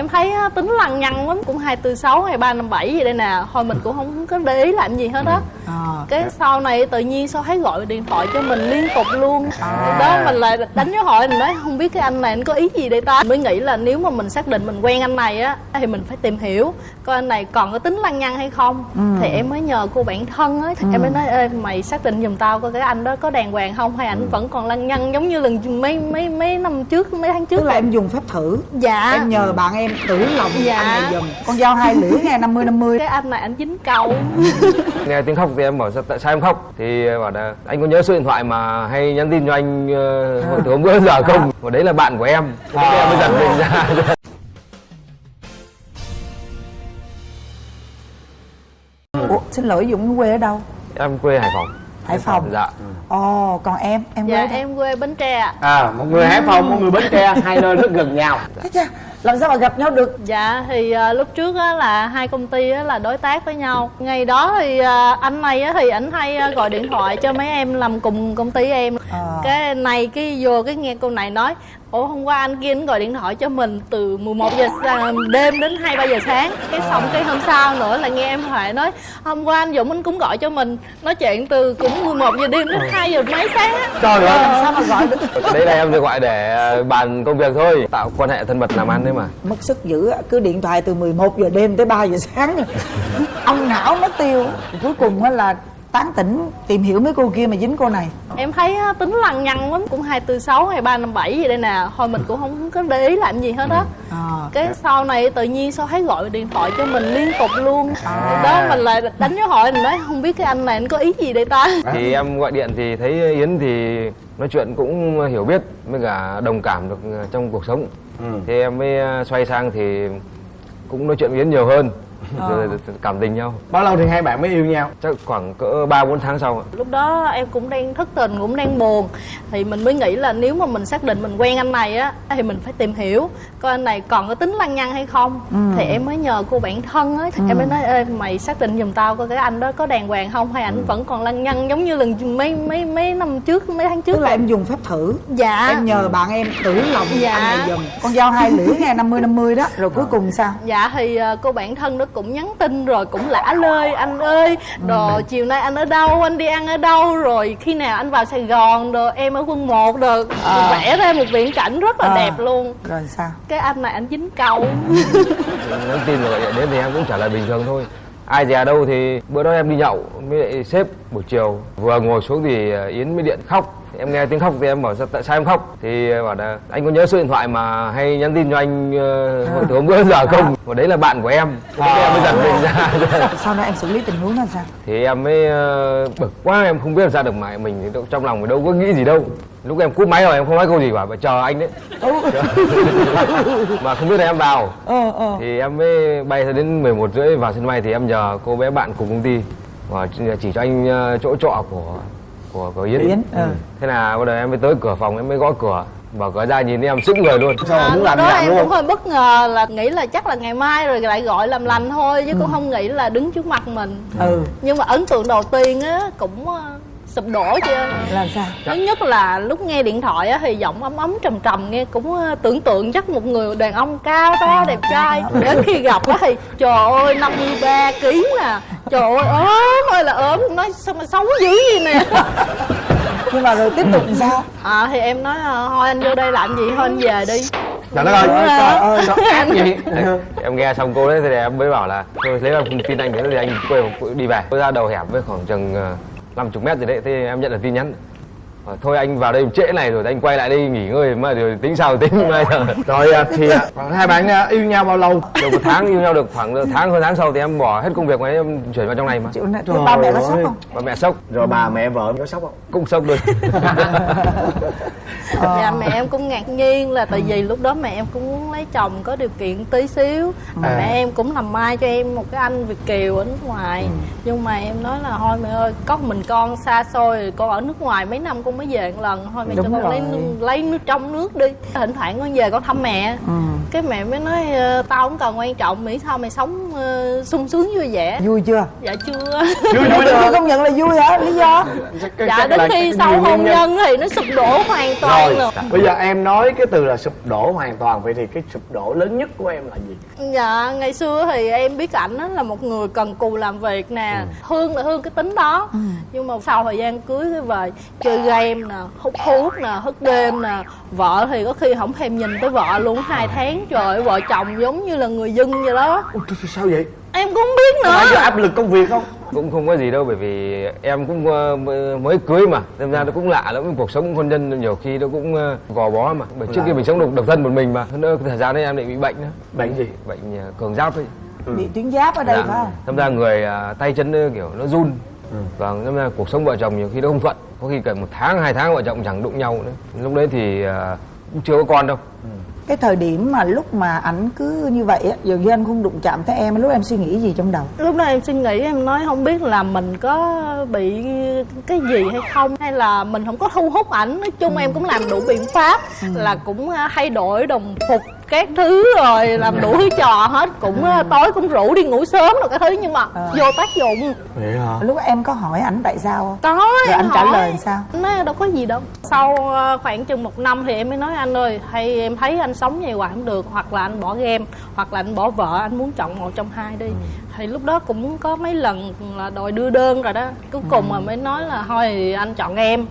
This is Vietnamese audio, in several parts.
em thấy tính lằng nhằng lắm cũng hai tư sáu hay ba năm bảy gì đây nè. Thôi mình cũng không có để ý làm gì hết á. À, cái sau này tự nhiên sao thấy gọi điện thoại cho mình liên tục luôn. À. đó mình lại đánh dấu hỏi mình nói không biết cái anh này anh có ý gì đây ta? Mới nghĩ là nếu mà mình xác định mình quen anh này á thì mình phải tìm hiểu coi anh này còn có tính lăng nhăng hay không. Ừ. thì em mới nhờ cô bạn thân á em mới nói Ê, mày xác định giùm tao coi cái anh đó có đàng hoàng không hay Ừ. ảnh vẫn còn lăng nhăng giống như lần mấy mấy mấy năm trước mấy tháng trước tức là em dùng phép thử. Dạ. Em nhờ bạn em tử lòng Dạ. anh này giùm. Con dao hai lưỡi nghe 50 50 cái anh này anh dính câu. Nghe tiếng khóc thì em bảo sao tại sao em khóc? Thì bảo là anh có nhớ số điện thoại mà hay nhắn tin cho anh uh, hồi từ hôm bữa giờ không? Và đấy là bạn của em. Thế em mới giật mình ra. Ủa, xin lỗi Dũng quê ở đâu? Em quê hải phòng. Hải Phòng. Dạ. Ồ còn em? Em quê dạ đâu? em quê bến tre ạ. À một người hải phòng một người bến tre hai nơi rất gần nhau. Thế chà, làm sao mà gặp nhau được? Dạ thì à, lúc trước á, là hai công ty á, là đối tác với nhau. Ngày đó thì à, anh này á, thì ảnh hay à, gọi điện thoại cho mấy em làm cùng công ty em. À. Cái này cái vô cái nghe cô này nói Ủa hôm qua anh kia anh gọi điện thoại cho mình từ 11 giờ sa- đêm đến 2 3 giờ sáng. Cái xong cái hôm sau nữa là nghe em Huệ nói Hôm qua anh Dũng anh cũng gọi cho mình. Nói chuyện từ cũng 11 giờ đêm đến 2 giờ mấy sáng á. Trời ơi. làm sao mà gọi được? Đấy là em được gọi để ờ, bàn công việc thôi. Tạo quan hệ thân mật làm ăn đấy mà mất sức dữ á, cứ điện thoại từ 11 giờ đêm tới 3 giờ sáng. Rồi. ông não nó tiêu. Cuối cùng á là tán tỉnh tìm hiểu mấy cô kia mà dính cô này. Em thấy tính lằng nhằng lắm. Cũng hai tư sáu hay ba năm bảy gì đây nè. Thôi mình cũng không có để ý làm gì hết á. À, cái sau này tự nhiên sao thấy gọi điện thoại cho mình liên tục luôn. À. đó mình lại đánh dấu hỏi mình nói không biết cái anh này anh có ý gì đây ta? Thì em gọi điện thì thấy yến thì nói chuyện cũng hiểu biết với cả đồng cảm được ờ, trong cuộc sống Ừ. thì em mới à, xoay sang thì cũng nói chuyện với yến nhiều hơn rồi cảm tình nhau. Bao lâu thì hai bạn mới yêu nhau? Chắc khoảng cỡ ba bốn tháng sau ạ. lúc đó em cũng đang thất tình cũng đang buồn. Thì mình mới nghĩ là nếu mà mình xác định mình quen anh này á thì mình phải tìm hiểu coi anh này còn có tính lăng nhăng hay không. Ừ. thì em mới nhờ cô bạn thân á em mới nói Ê, mày xác định giùm tao coi cái anh đó có đàng hoàng không hay ảnh vẫn còn lăng nhăng giống như lần mấy mấy mấy năm trước mấy tháng trước tức là em dùng phép thử. Dạ. Em nhờ bạn em tử lòng Dạ. anh này giùm. Con dao hai lưỡi nghe 50 50 đó. Rồi cuối cùng sao? Dạ thì ờ, cô bạn thân đó cũng nhắn tin rồi cũng lả lơi anh ơi Rồi chiều nay anh ở đâu, anh đi ăn ở đâu? Rồi khi nào anh vào Sài Gòn rồi em ở quân 1 rồi À. Vẽ ra một viễn cảnh rất là À. đẹp luôn. Rồi sao? Cái anh này anh dính câu nhắn tin rồi gọi điện đến thì em cũng trả lời bình thường thôi. Ai dè đâu thì bữa đó em đi nhậu với lại sếp buổi chiều. Vừa ngồi xuống thì yến mới điện khóc em nghe tiếng khóc thì em bảo sao tại sao em khóc? Thì bảo là anh có nhớ số điện thoại mà hay nhắn tin cho anh ờ, hồi từ hôm bữa giờ không? Và đấy là bạn của em. Thế em mới giật mình ra. Sau đó em xử lý tình huống là sao? Thì em mới ờ, bực quá em không biết làm sao được mà mình thì trong lòng mình đâu có nghĩ gì đâu. Lúc em cúp máy rồi em không nói câu gì cả mà chờ anh đấy. Mà không biết là em vào. Ờ ờ. Thì em mới bay ra đến 11 rưỡi vào sân bay thì em nhờ cô bé bạn cùng công ty và chỉ cho anh ờ, chỗ trọ của của của Yến. Yến, ừ. Thế là bắt đầu em mới tới cửa phòng em mới gõ cửa. Mở cửa ra nhìn em sững người luôn. sao à, muốn lúc làm đó làm em cũng luôn hơi bất ngờ là nghĩ là chắc là ngày mai rồi lại gọi làm lành thôi Chứ cũng không nghĩ là đứng trước mặt mình. Ừ. Nhưng mà ấn tượng đầu tiên á cũng ờ, sụp đổ chị ơi. Làm sao? Thứ nhất là lúc nghe điện thoại á, thì giọng ấm ấm trầm trầm nghe cũng ờ, tưởng tượng chắc một người đàn ông cao to đẹp trai. đến khi gặp á thì trời ơi 53 kg nè trời ơi ốm ơi là ốm nói sao mà xấu dữ gì nè. Nhưng mà rồi tiếp tục làm sao? À thì em nói ờ, thôi anh vô đây làm gì thôi anh về đi. Trời đất ơi. Trời ơi ác vậy em nghe xong cô đấy thì em mới bảo là thôi lấy làm tin anh thế thì anh quay đi về. Tôi ra đầu hẻm với khoảng chừng ờ, 50 mét gì đấy thì em nhận được tin nhắn. Thôi anh vào đây trễ này rồi anh quay lại đây nghỉ ngơi mà rồi tính sao tính mai giờ? Rồi à, thì à, hai bạn à, yêu nhau bao lâu? Được một tháng yêu nhau được khoảng tháng hơn tháng sau thì em bỏ hết công việc mà em chuyển vào trong này mà. Chịu này thế ba mẹ có sốc không? Và mẹ sốc. Rồi bà mẹ vợ có sốc không? Cũng sốc luôn. Dạ mẹ em cũng ngạc nhiên là tại vì lúc đó mẹ em cũng muốn lấy chồng có điều kiện tí xíu. Mà À. mẹ em cũng làm mai cho em một cái anh việt kiều ở nước ngoài. Nhưng mà em nói là thôi mẹ ơi có mình con xa xôi rồi con ở nước ngoài mấy năm con mới về một lần. Thôi mẹ Đúng cho con lấy rồi. lấy nước trong nước đi. Thỉnh thoảng con về con thăm mẹ. Ừ. cái mẹ mới nói ờ, tao không cần quan trọng miễn sao mày sống ờ, sung sướng vui vẻ. Vui chưa? Dạ chưa. Vui chưa rồi công nhận là vui hả? Lý do? Chắc dạ đến khi sau hôn nhân. thì nó sụp đổ hoàn toàn rồi rồi bây giờ em nói cái từ là sụp đổ hoàn toàn vậy thì cái sụp đổ lớn nhất của em là gì? Dạ, ngày xưa thì em biết ảnh á là một người cần cù làm việc nè. Thương là thương cái tính đó. Nhưng mà sau thời gian cưới cái về Chơi game nè, hút thuốc nè, hút đêm nè. Vợ thì có khi không thèm nhìn tới vợ luôn hai tháng Trời ơi, vợ chồng giống như là người dân vậy đó. Ủa, sao vậy? Em cũng không biết có nữa áp lực công việc không? Cũng không có gì đâu bởi vì em cũng ờ, mới- cưới mà. Nên ra nó cũng lạ lắm cuộc sống hôn nhân nhiều khi nó cũng ờ, gò bó mà. Bởi trước kia mình sống độc độc thân một mình mà Hơn nữa thời gian đấy em lại bị bệnh nữa. Bệnh gì? Bệnh ờ, cường giáp ấy. Bị tuyến giáp ở đây Dạ. phải không? Thâm ra người tay chân nó kiểu nó run Vâng, nên là cuộc sống vợ chồng nhiều khi nó không thuận. Có khi cả một tháng, hai tháng vợ chồng chẳng đụng nhau nữa. Lúc đấy thì à, cũng chưa có con đâu. Cái thời điểm mà lúc mà ảnh cứ như vậy á dường như anh không đụng chạm tới em lúc em suy nghĩ gì trong đầu? Lúc đó em suy nghĩ em nói không biết là mình có bị cái gì hay không Hay là mình không có thu hút ảnh. Nói chung em cũng làm đủ biện pháp Là cũng à, thay đổi đồng phục các thứ rồi làm đủ thứ trò hết cũng à, tối cũng rủ đi ngủ sớm rồi cái thứ nhưng mà Ờ. vô tác dụng. Vậy hả? Lúc em có hỏi ảnh tại sao không? Có rồi em anh trả hỏi. lời sao? Nói đâu có gì đâu. Sau ờ, khoảng chừng một năm thì em mới nói anh ơi hay em thấy anh sống như vậy không được hoặc là anh bỏ game hoặc là anh bỏ vợ anh muốn chọn một trong hai đi thì lúc đó cũng có mấy lần là đòi đưa đơn rồi đó. Cuối cùng mà mới nói là thôi thì anh chọn em.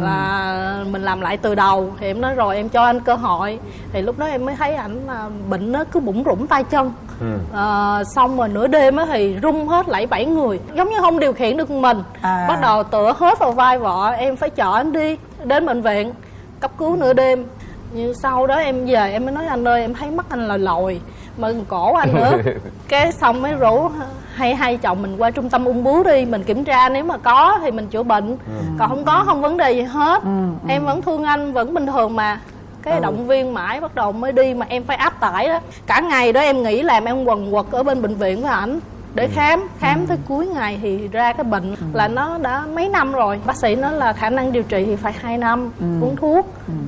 Là mình làm lại từ đầu. Thì em nói rồi em cho anh cơ hội. Thì lúc đó em mới thấy ảnh là bệnh nó cứ bủng rủng tay chân. Ừ. Ờ, xong rồi nửa đêm á thì rung hết lẫy bảy người giống như không điều khiển được mình. À. bắt đầu tựa hết vào vai vợ em phải chở anh đi đến bệnh viện cấp cứu nửa đêm. Như sau đó em về em mới nói anh ơi em thấy mắt anh lòi lòi mà cổ anh nữa. Cái xong mới rủ hay hai chồng mình qua trung tâm ung bướu đi. Mình kiểm tra nếu mà có thì mình chữa bệnh. Còn không có không vấn đề gì hết. Ừ, em vẫn thương anh vẫn bình thường mà. Cái động viên mãi bắt đầu mới đi mà em phải áp tải đó. Cả ngày đó em nghĩ làm em quần quật ở bên bệnh viện với ảnh để khám khám tới cuối ngày thì ra cái bệnh là nó đã mấy năm rồi. Bác sĩ nói là khả năng điều trị thì phải 2 năm uống thuốc.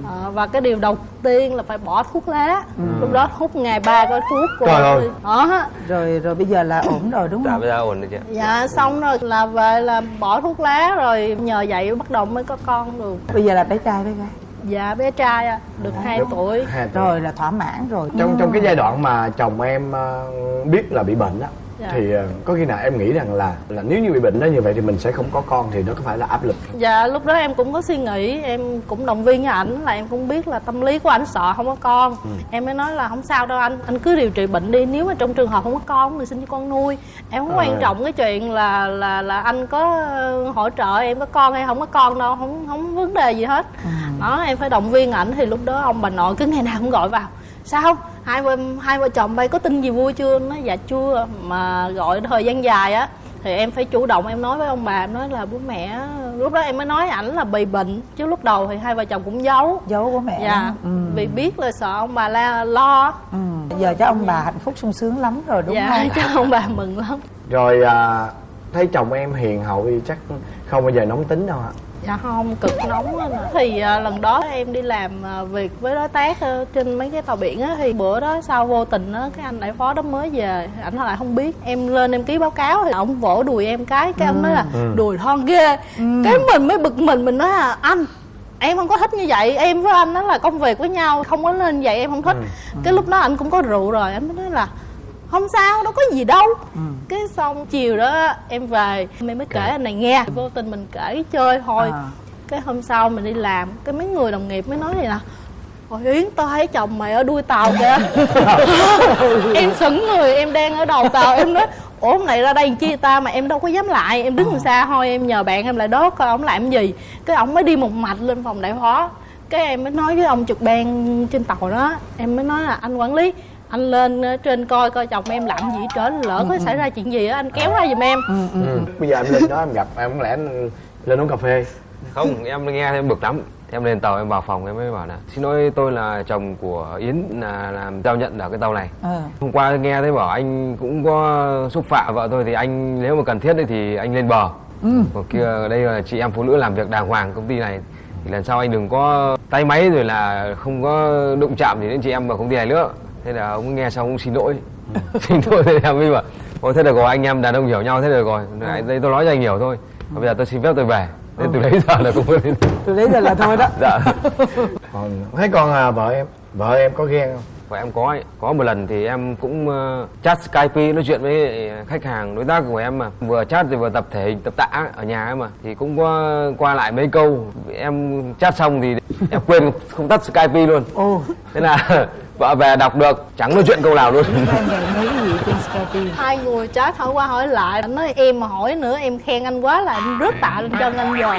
Ờ, và cái điều đầu tiên là phải bỏ thuốc lá. Lúc đó hút ngày ba cái thuốc của Trời ơi. đó rồi rồi bây giờ là ổn rồi đúng Dạ không? bây giờ ổn rồi chị dạ xong rồi là về là bỏ thuốc lá rồi nhờ vậy bắt đầu mới có con được. Bây giờ là bé trai bé gái? Dạ bé trai à, được 2 tuổi. Hai tuổi. rồi là thỏa mãn rồi. Trong trong cái giai đoạn mà chồng em ờ, biết là bị bệnh á Dạ. Thì ờ, có khi nào em nghĩ rằng là là nếu như bị bệnh đó như vậy thì mình sẽ không có con thì nó có phải là áp lực? Không? Dạ lúc đó em cũng có suy nghĩ Em cũng động viên với ảnh là em cũng biết là tâm lý của ảnh sợ không có con. Em mới nói là không sao đâu anh Anh cứ điều trị bệnh đi Nếu mà trong trường hợp không có con mình xin cho con nuôi. Em không À. quan trọng cái chuyện là là là anh có ờ, hỗ trợ em có con hay không có con đâu Không không vấn đề gì hết. Đó em phải động viên ảnh Thì lúc đó ông bà nội cứ ngày nào cũng gọi vào. Sao hai vợ, hai vợ chồng bay có tin gì vui chưa Nói dạ chưa Mà gọi thời gian dài á thì em phải chủ động em nói với ông bà em nói là bố mẹ lúc đó em mới nói ảnh là bị bệnh chứ lúc đầu thì hai vợ chồng cũng giấu giấu của mẹ dạ không? vì biết là sợ ông bà la lo ừ. ừ. giờ cho ông bà hạnh phúc sung sướng lắm rồi đúng dạ không cho ông bà mừng lắm rồi à, thấy chồng em hiền hậu thì chắc không bao giờ nóng tính đâu hả dạ không cực nóng á nè. thì à, lần đó em đi làm à, việc với đối tác ờ, trên mấy cái tàu biển á thì bữa đó sau vô tình á cái anh đại phó đó mới về ảnh lại không biết. Em lên em ký báo cáo thì ông vỗ đùi em cái cái ông nói là đùi thon ghê. Cái mình mới bực mình mình nói là anh em không có thích như vậy. Em với anh đó là công việc với nhau không có nên vậy em không thích. Cái lúc đó anh cũng có rượu rồi anh mới nói là không sao đâu có gì đâu. Cái xong chiều đó em về em mới kể anh này nghe. Vô tình mình kể chơi thôi. À. cái hôm sau mình đi làm cái mấy người đồng nghiệp mới nói vậy nè. Ôi Yến tao thấy chồng mày ở đuôi tàu kìa. Em sững người em đang ở đầu tàu Em nói Ủa hôm nay ra đây chi ta mà em đâu có dám lại Em đứng xa thôi em nhờ bạn em lại đó coi ông làm gì. Cái ông mới đi một mạch lên phòng đại phó Cái em mới nói với ông trực ban trên tàu đó Em mới nói là anh quản lý anh lên ờ, trên coi coi chồng em làm gì trơn lỡ có xảy ra chuyện gì á anh kéo ra giùm em. Ừ. bây giờ em lên đó em gặp em không lẽ em lên uống cà phê? Không, em nghe em bực lắm. Em lên tàu em vào phòng em mới bảo là Xin lỗi tôi là chồng của Yến là làm giao nhận ở cái tàu này. Ờ. Hôm qua nghe thấy bảo anh cũng có xúc phạm vợ tôi thì anh nếu mà cần thiết thì anh lên bờ. Ừ. Còn kia đây là chị em phụ nữ làm việc đàng hoàng công ty này thì lần sau anh đừng có tay máy rồi là không có đụng chạm gì đến chị em vào công ty này nữa thế là ông nghe xong ông xin lỗi. Xin lỗi thì em mới bảo ôi thế được rồi anh em đàn ông hiểu nhau thế được rồi. Đấy, đây tôi nói cho anh hiểu thôi. Bây giờ tôi xin phép tôi về. Thế từ đấy giờ là đến. Từ đấy giờ là thôi đó. Dạ. Còn thấy còn à, vợ em vợ em có ghen không? Và em có ấy. có một lần thì em cũng uh, chat Skype nói chuyện với khách hàng đối tác của em mà. Vừa chat thì vừa tập thể hình tập tạ ở nhà ấy mà. Thì cũng có qua lại mấy câu. Em chat xong thì em quên không tắt Skype luôn. Ồ. Thế là vợ về đọc được chẳng nói chuyện câu nào luôn em gì Skype hai người chat hỏi qua hỏi lại anh nói em mà hỏi nữa em khen anh quá là anh rớt tạ lên chân anh rồi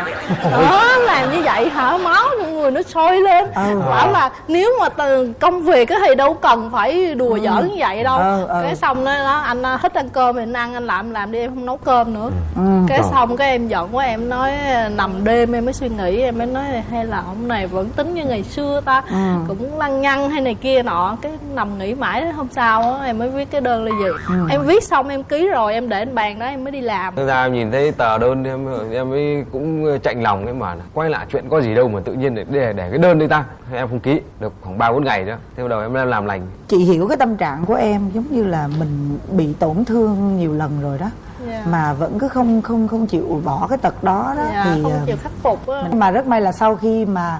đó làm như vậy hả? Máu người nó sôi lên. Ừ. bảo là nếu mà từ công việc thì đâu cần phải đùa giỡn như vậy đâu. Ừ, ừ. cái xong đó, đó anh à, thích ăn cơm thì anh ăn anh làm làm đi em không nấu cơm nữa. Ừ. cái xong cái em giận quá em nói nằm đêm em mới suy nghĩ em mới nói hay là ông này vẫn tính như ngày xưa ta Ừ. cũng lăng nhăng hay này kia nọ. Cái nằm nghĩ mãi hôm sau á em mới viết cái đơn ly dị Ừ. em viết xong em ký rồi em để lên bàn đó em mới đi làm. Thực ra em nhìn thấy tờ đơn em em mới cũng chạnh lòng ấy mà quay lại chuyện có gì đâu mà tự nhiên để để, để cái đơn đi ta. Em không ký được khoảng ba bốn ngày nữa. Thế bắt đầu em làm làm lành. Chị hiểu cái tâm trạng của em giống như là mình bị tổn thương nhiều lần rồi đó. Dạ. mà vẫn cứ không không không chịu bỏ cái tật đó đó. Dạ, thì không ờ, chịu khắc phục á. mà rất may là sau khi mà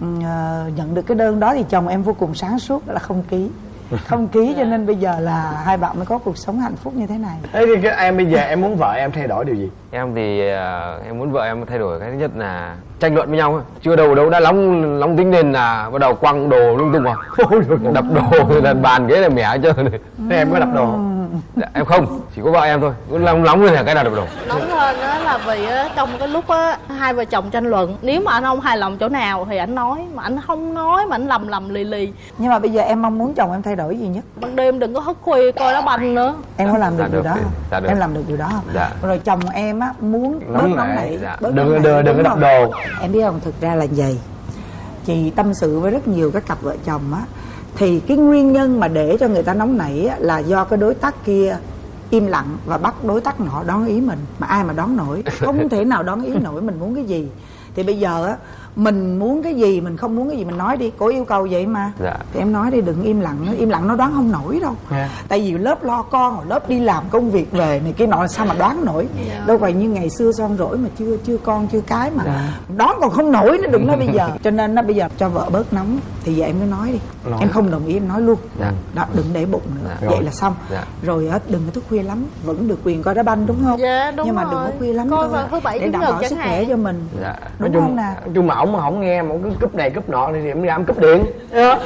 ờ, nhận được cái đơn đó thì chồng em vô cùng sáng suốt đó là không ký không ký cho nên bây giờ là hai bạn mới có cuộc sống hạnh phúc như thế này. Thế thì cái em bây giờ em muốn vợ em thay đổi điều gì? Em thì ờ, em muốn vợ em thay đổi cái thứ nhất là tranh luận với nhau thôi. chưa đầu đâu đã nóng nóng tính lên là bắt đầu quăng đồ lung tung vào. Đập đồ là bàn ghế là mẻ hết trơn này. thế em có đập đồ không Dạ, em không chỉ có vợ em thôi cứ nóng nóng lên là cái nào đập đồ nóng hơn đó là vì á, trong cái lúc á hai vợ chồng tranh luận nếu mà anh không hài lòng chỗ nào thì anh nói mà anh không nói mà anh lầm lầm lì lì nhưng mà bây giờ em mong muốn chồng em thay đổi gì nhất ban đêm đừng có thức khuya coi đá banh nữa em có làm được Dạ điều được, đó dạ, không? được. em làm được điều đó không Dạ. rồi chồng em á muốn bớt Nóng nóng nảy, dạ. bớt Đừng- nóng đừng- nảy, đừng có đập đồ. em biết không thực ra là vậy chị tâm sự với rất nhiều các cặp vợ chồng á thì cái nguyên nhân mà để cho người ta nóng nảy là do cái đối tác kia im lặng và bắt đối tác họ đón ý mình, mà ai mà đón nổi? Không thể nào đón ý nổi, mình muốn cái gì? Thì bây giờ á mình muốn cái gì mình không muốn cái gì mình nói đi cô yêu cầu vậy mà Dạ. thì em nói đi đừng im lặng im lặng nó đoán không nổi đâu Dạ. tại vì lớp lo con rồi lớp đi làm công việc về này kia nọ sao mà đoán nổi Dạ. đâu phải như ngày xưa son rỗi mà chưa chưa con chưa cái mà Dạ. đoán còn không nổi nữa đừng nói bây giờ cho nên nó bây giờ cho vợ bớt nóng thì giờ em cứ nói đi Nói. em không đồng ý em nói luôn Dạ. đó đừng để bụng nữa Dạ. vậy là xong Dạ. rồi đừng có thức khuya lắm vẫn được quyền coi đá banh đúng không Dạ, đúng nhưng mà rồi. đừng có khuya lắm Coi thôi vào thứ bảy, để đảm bảo sức khỏe cho mình Dạ. đúng nói chung, không nói chung mà ổng mà không nghe mà cứ cúp này cúp nọ thì em ra em cúp điện. Đó.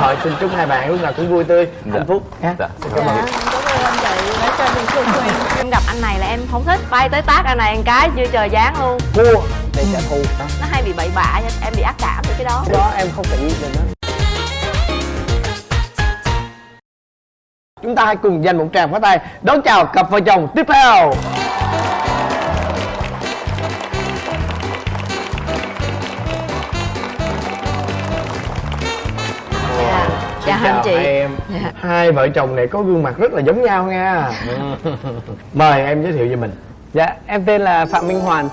rồi xin chúc hai bạn lúc nào cũng vui tươi Dạ. hạnh phúc. Ha Dạ. dạ cảm ơn. em gặp anh này là em không thích. Bay tới tác anh này một cái chưa trời dáng luôn. Thua để trả thù đó. nó hay bị bậy bạ em bị ác cảm với cái đó. Đó em không tự nhiên được đó chúng ta hãy cùng dành một tràng pháo tay. Đón chào cặp vợ chồng tiếp theo Chào anh chị. em. Dạ. hai vợ chồng này có gương mặt rất là giống nhau nha. Mời em giới thiệu về mình. Dạ, em tên là Phạm Minh Hoàn,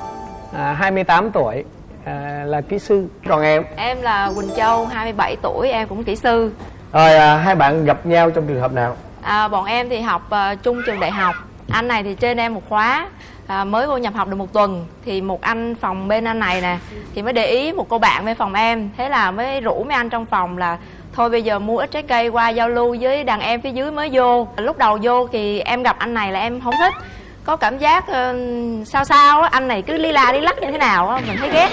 à, 28 tuổi, à, là kỹ sư. còn em? Em là Quỳnh Châu 27 tuổi em cũng kỹ sư. Rồi à, hai bạn gặp nhau trong trường hợp nào? À, bọn em thì học à, chung trường đại học. Anh này thì trên em một khóa à, mới vô nhập học được một tuần. Thì một anh phòng bên anh này nè thì mới để ý một cô bạn bên phòng em. Thế là mới rủ mấy anh trong phòng là thôi bây giờ mua ít trái cây qua giao lưu với đàn em phía dưới mới vô. Lúc đầu vô thì em gặp anh này là em không thích. Có cảm giác ờ, sao sao á anh này cứ li la đi lắc như thế nào á mình thấy ghét.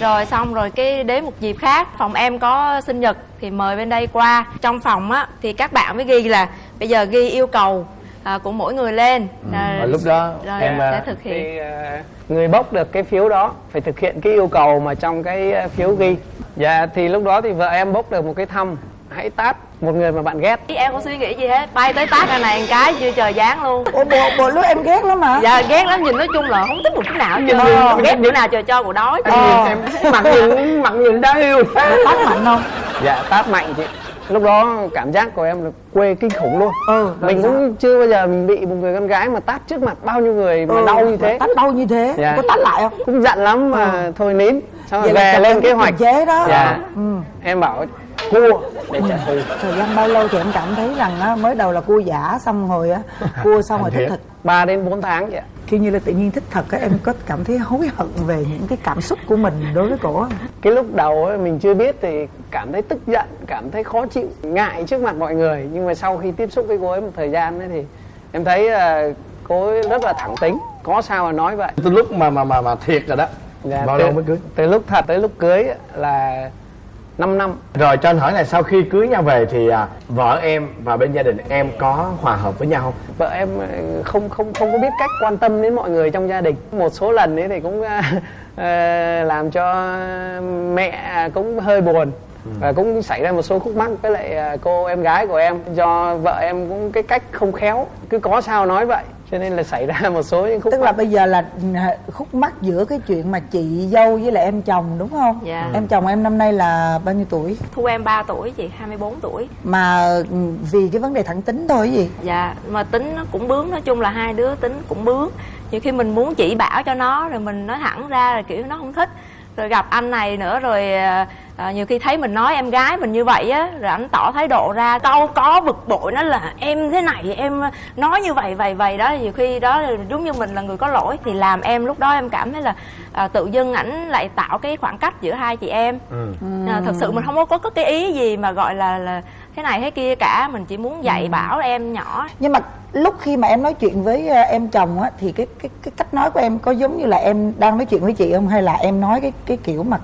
Rồi xong rồi cái đến một dịp khác phòng em có sinh nhật thì mời bên đây qua. Trong phòng á thì các bạn mới ghi là bây giờ ghi yêu cầu à, của mỗi người lên. À, và lúc đó rồi em sẽ à, thực hiện. Thì à, người bốc được cái phiếu đó phải thực hiện cái yêu cầu mà trong cái à, phiếu ghi. Dạ, thì lúc đó thì vợ em bốc được một cái thăm hãy tát một người mà bạn ghét. Ý em không suy nghĩ gì hết bay tới tác anh này một cái chưa trời dáng luôn Ủa bộ, bộ lúc em ghét lắm mà dạ ghét lắm nhìn nói chung là không thích một chút nào trơn Ờ. ghét chỗ nào trời cho của đó chứ. Ờ. em mặt nhìn mặt nhìn đáng yêu tát mạnh không Dạ, tát mạnh chị. Lúc đó cảm giác của em là quê kinh khủng luôn. ừ Mình sao? cũng chưa bao giờ mình bị một người con gái mà tát trước mặt bao nhiêu người mà Ừ, đau như thế. tát đau như thế Dạ. có tát lại không Cũng giận lắm mà thôi nín. Xong rồi là về lên kế hoạch. chế đó dạ. ừ. em bảo cua. Để trả thù thời gian bao lâu thì em cảm thấy rằng á, mới đầu là cua giả xong rồi á cua xong rồi thích thật. 3 đến 4 tháng vậy khi như là tự nhiên thích thật á em có cảm thấy hối hận về những cái cảm xúc của mình đối với cổ cái lúc đầu ấy, mình chưa biết thì cảm thấy tức giận cảm thấy khó chịu ngại trước mặt mọi người. Nhưng mà sau khi tiếp xúc với cô ấy một thời gian ấy thì em thấy ờ, cô ấy rất là thẳng tính. Có sao mà nói vậy. Từ lúc mà mà mà mà thiệt rồi đó Dạ, bao từ, lâu mới cưới? từ lúc thật tới lúc cưới là 5 năm. Rồi cho anh hỏi này sau khi cưới nhau về thì à, vợ em và bên gia đình em có hòa hợp với nhau không? Vợ em ờ, không không không có biết cách quan tâm đến mọi người trong gia đình. Một số lần ấy thì cũng ờ, làm cho mẹ cũng hơi buồn và cũng xảy ra một số khúc mắc. Với lại cô em gái của em do vợ em cũng cái cách không khéo cứ có sao nói vậy cho nên là xảy ra một số những khúc tức là mắc. bây giờ là khúc mắc giữa cái chuyện mà chị dâu với lại em chồng đúng không? Dạ. em chồng em năm nay là bao nhiêu tuổi? Thu em 3 tuổi chị 24 tuổi. Mà ừ, vì cái vấn đề thẳng tính thôi gì? Dạ mà tính nó cũng bướng nói chung là hai đứa tính cũng bướng. Nhiều khi mình muốn chỉ bảo cho nó rồi mình nói thẳng ra là kiểu nó không thích. Rồi gặp anh này nữa rồi à, nhiều khi thấy mình nói em gái mình như vậy á rồi anh tỏ thái độ ra câu có bực bội nó là em thế này em nói như vậy vậy vậy. Đó nhiều khi đó giống như mình là người có lỗi thì làm em lúc đó em cảm thấy là à, tự dưng ảnh lại tạo cái khoảng cách giữa hai chị em. À, thật sự mình không có có cái ý gì mà gọi là là thế này thế kia cả mình chỉ muốn dạy bảo em nhỏ. Nhưng mà lúc khi mà em nói chuyện với em chồng á thì cái cái cái cách nói của em có giống như là em đang nói chuyện với chị không? Hay là em nói cái cái kiểu mà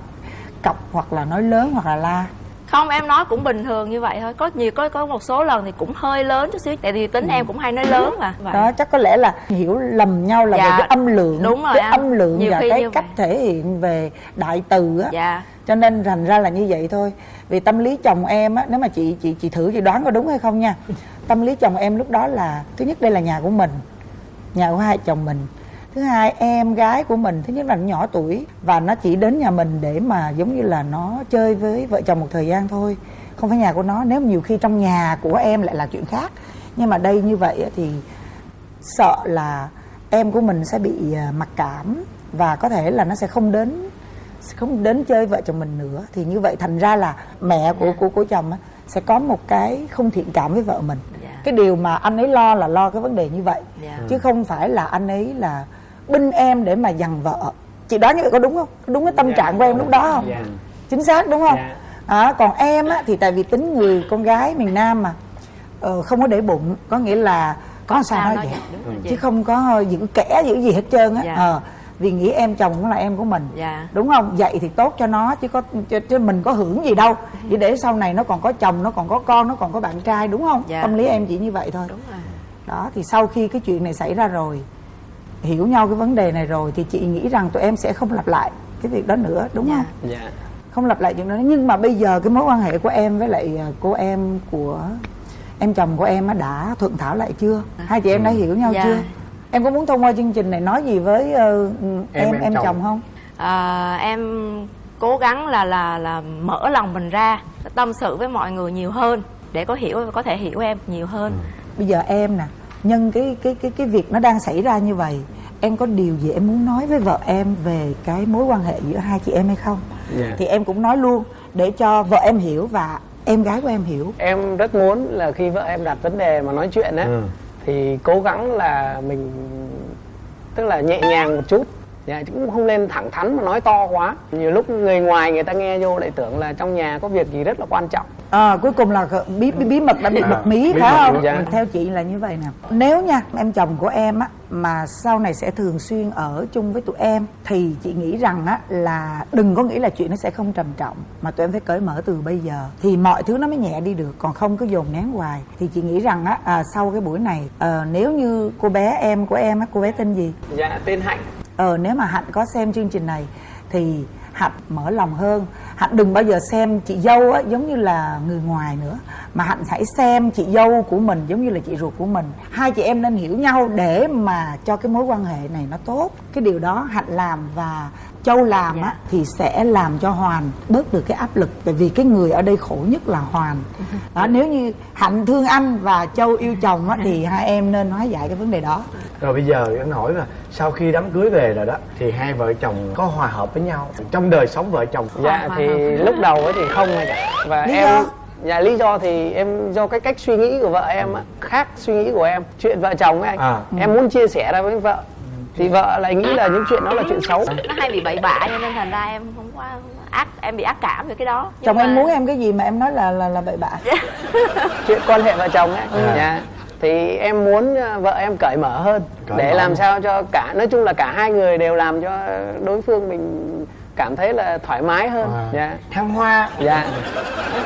cọc hoặc là nói lớn hoặc là la? Không em nói cũng bình thường như vậy thôi. Có nhiều có có một số lần thì cũng hơi lớn chút xíu. Tại vì tính em cũng hay nói lớn mà. Vậy. đó chắc có lẽ là hiểu lầm nhau là về Dạ, cái âm lượng. Đúng rồi cái anh. âm lượng Nhiều và cái cách vậy. thể hiện về đại từ á. Dạ. Cho nên thành ra là như vậy thôi. Vì tâm lý chồng em á nếu mà chị chị chị thử chị đoán có đúng hay không nha. Tâm lý chồng em lúc đó là thứ nhất đây là nhà của mình. Nhà của hai chồng mình thứ hai em gái của mình thứ nhất là nó nhỏ tuổi và nó chỉ đến nhà mình để mà giống như là nó chơi với vợ chồng một thời gian thôi. Không phải nhà của nó nếu nhiều khi trong nhà của em lại là chuyện khác. Nhưng mà đây như vậy thì sợ là em của mình sẽ bị à, mặc cảm và có thể là nó sẽ không đến sẽ không đến chơi vợ chồng mình nữa. Thì như vậy thành ra là mẹ của của của chồng á, sẽ có một cái không thiện cảm với vợ mình. Dạ. cái điều mà anh ấy lo là lo cái vấn đề như vậy. Dạ. chứ không phải là anh ấy là binh em để mà dằn vợ chị đoán như vậy có đúng không có đúng cái tâm Dạ. trạng của em lúc đó không Dạ. chính xác đúng không Dạ. à, còn em á, thì tại vì tính người con gái miền Nam mà ờ, không có để bụng có nghĩa là có sao nói vậy chị. chứ không có giữ kẻ giữ gì hết trơn á Dạ. Ờ, vì nghĩ em chồng cũng là em của mình Dạ. đúng không vậy thì tốt cho nó chứ có chứ, chứ mình có hưởng gì đâu chỉ để sau này nó còn có chồng nó còn có con nó còn có bạn trai đúng không Dạ. tâm lý em chỉ như vậy thôi đúng rồi đó thì sau khi cái chuyện này xảy ra rồi hiểu nhau cái vấn đề này rồi thì chị nghĩ rằng tụi em sẽ không lặp lại cái việc đó nữa đúng Dạ. không dạ không lặp lại chuyện đó nhưng mà bây giờ cái mối quan hệ của em với lại à, cô em của em chồng của em á đã thuận thảo lại chưa hai chị em đã hiểu nhau Dạ. chưa em có muốn thông qua chương trình này nói gì với ờ, em em, em chồng. chồng. không à, em cố gắng là là là mở lòng mình ra tâm sự với mọi người nhiều hơn để có hiểu có thể hiểu em nhiều hơn bây giờ em nè nhân cái cái cái cái việc nó đang xảy ra như vậy em có điều gì em muốn nói với vợ em về cái mối quan hệ giữa hai chị em hay không? Dạ. thì em cũng nói luôn để cho vợ em hiểu và em gái của em hiểu. Em rất muốn là khi vợ em đặt vấn đề mà nói chuyện á Ừ. thì cố gắng là mình tức là nhẹ nhàng một chút. Dạ, cũng không nên thẳng thắn mà nói to quá. Nhiều lúc người ngoài người ta nghe vô lại tưởng là trong nhà có việc gì rất là quan trọng À, cuối cùng là bí bí, bí mật đã bị À, bật mí phải không? dạ. Theo chị là như vậy nè. Nếu nha em chồng của em á mà sau này sẽ thường xuyên ở chung với tụi em thì chị nghĩ rằng á là đừng có nghĩ là chuyện nó sẽ không trầm trọng mà tụi em phải cởi mở từ bây giờ thì mọi thứ nó mới nhẹ đi được còn không cứ dồn nén hoài thì chị nghĩ rằng á à, sau cái buổi này ờ, nếu như cô bé em của em á cô bé tên gì dạ tên hạnh ờ nếu mà hạnh có xem chương trình này thì hạnh mở lòng hơn. Hạnh đừng bao giờ xem chị dâu á, giống như là người ngoài nữa. Mà hạnh hãy xem chị dâu của mình giống như là chị ruột của mình. Hai chị em nên hiểu nhau để mà cho cái mối quan hệ này nó tốt. Cái điều đó hạnh làm và châu làm á Dạ. thì sẽ làm cho hoàn bớt được cái áp lực. Tại vì cái người ở đây khổ nhất là hoàn. Đó nếu như hạnh thương anh và châu yêu chồng á thì hai em nên hóa giải cái vấn đề đó. Rồi bây giờ anh hỏi là sau khi đám cưới về rồi đó thì hai vợ chồng có hòa hợp với nhau? Trong đời sống vợ chồng. Dạ thì lúc đầu ấy thì không rồi cả và Lý em do? dạ lý do thì em do cái cách suy nghĩ của vợ em á khác suy nghĩ của em. Chuyện vợ chồng ấy anh À. em muốn chia sẻ ra với vợ thì vợ lại nghĩ là những chuyện đó là chuyện xấu. Nó hay bị bậy bạ cho nên thành ra em không có ác em bị ác cảm về cái đó. Nhưng chồng em mà- muốn em cái gì mà em nói là là là bậy bạ. Chuyện quan hệ vợ chồng ấy. À. dạ. Thì em muốn ờ, vợ em cởi mở hơn Cởi để mở. làm sao cho cả nói chung là cả hai người đều làm cho đối phương mình cảm thấy là thoải mái hơn. À. dạ. Thăng hoa. Dạ.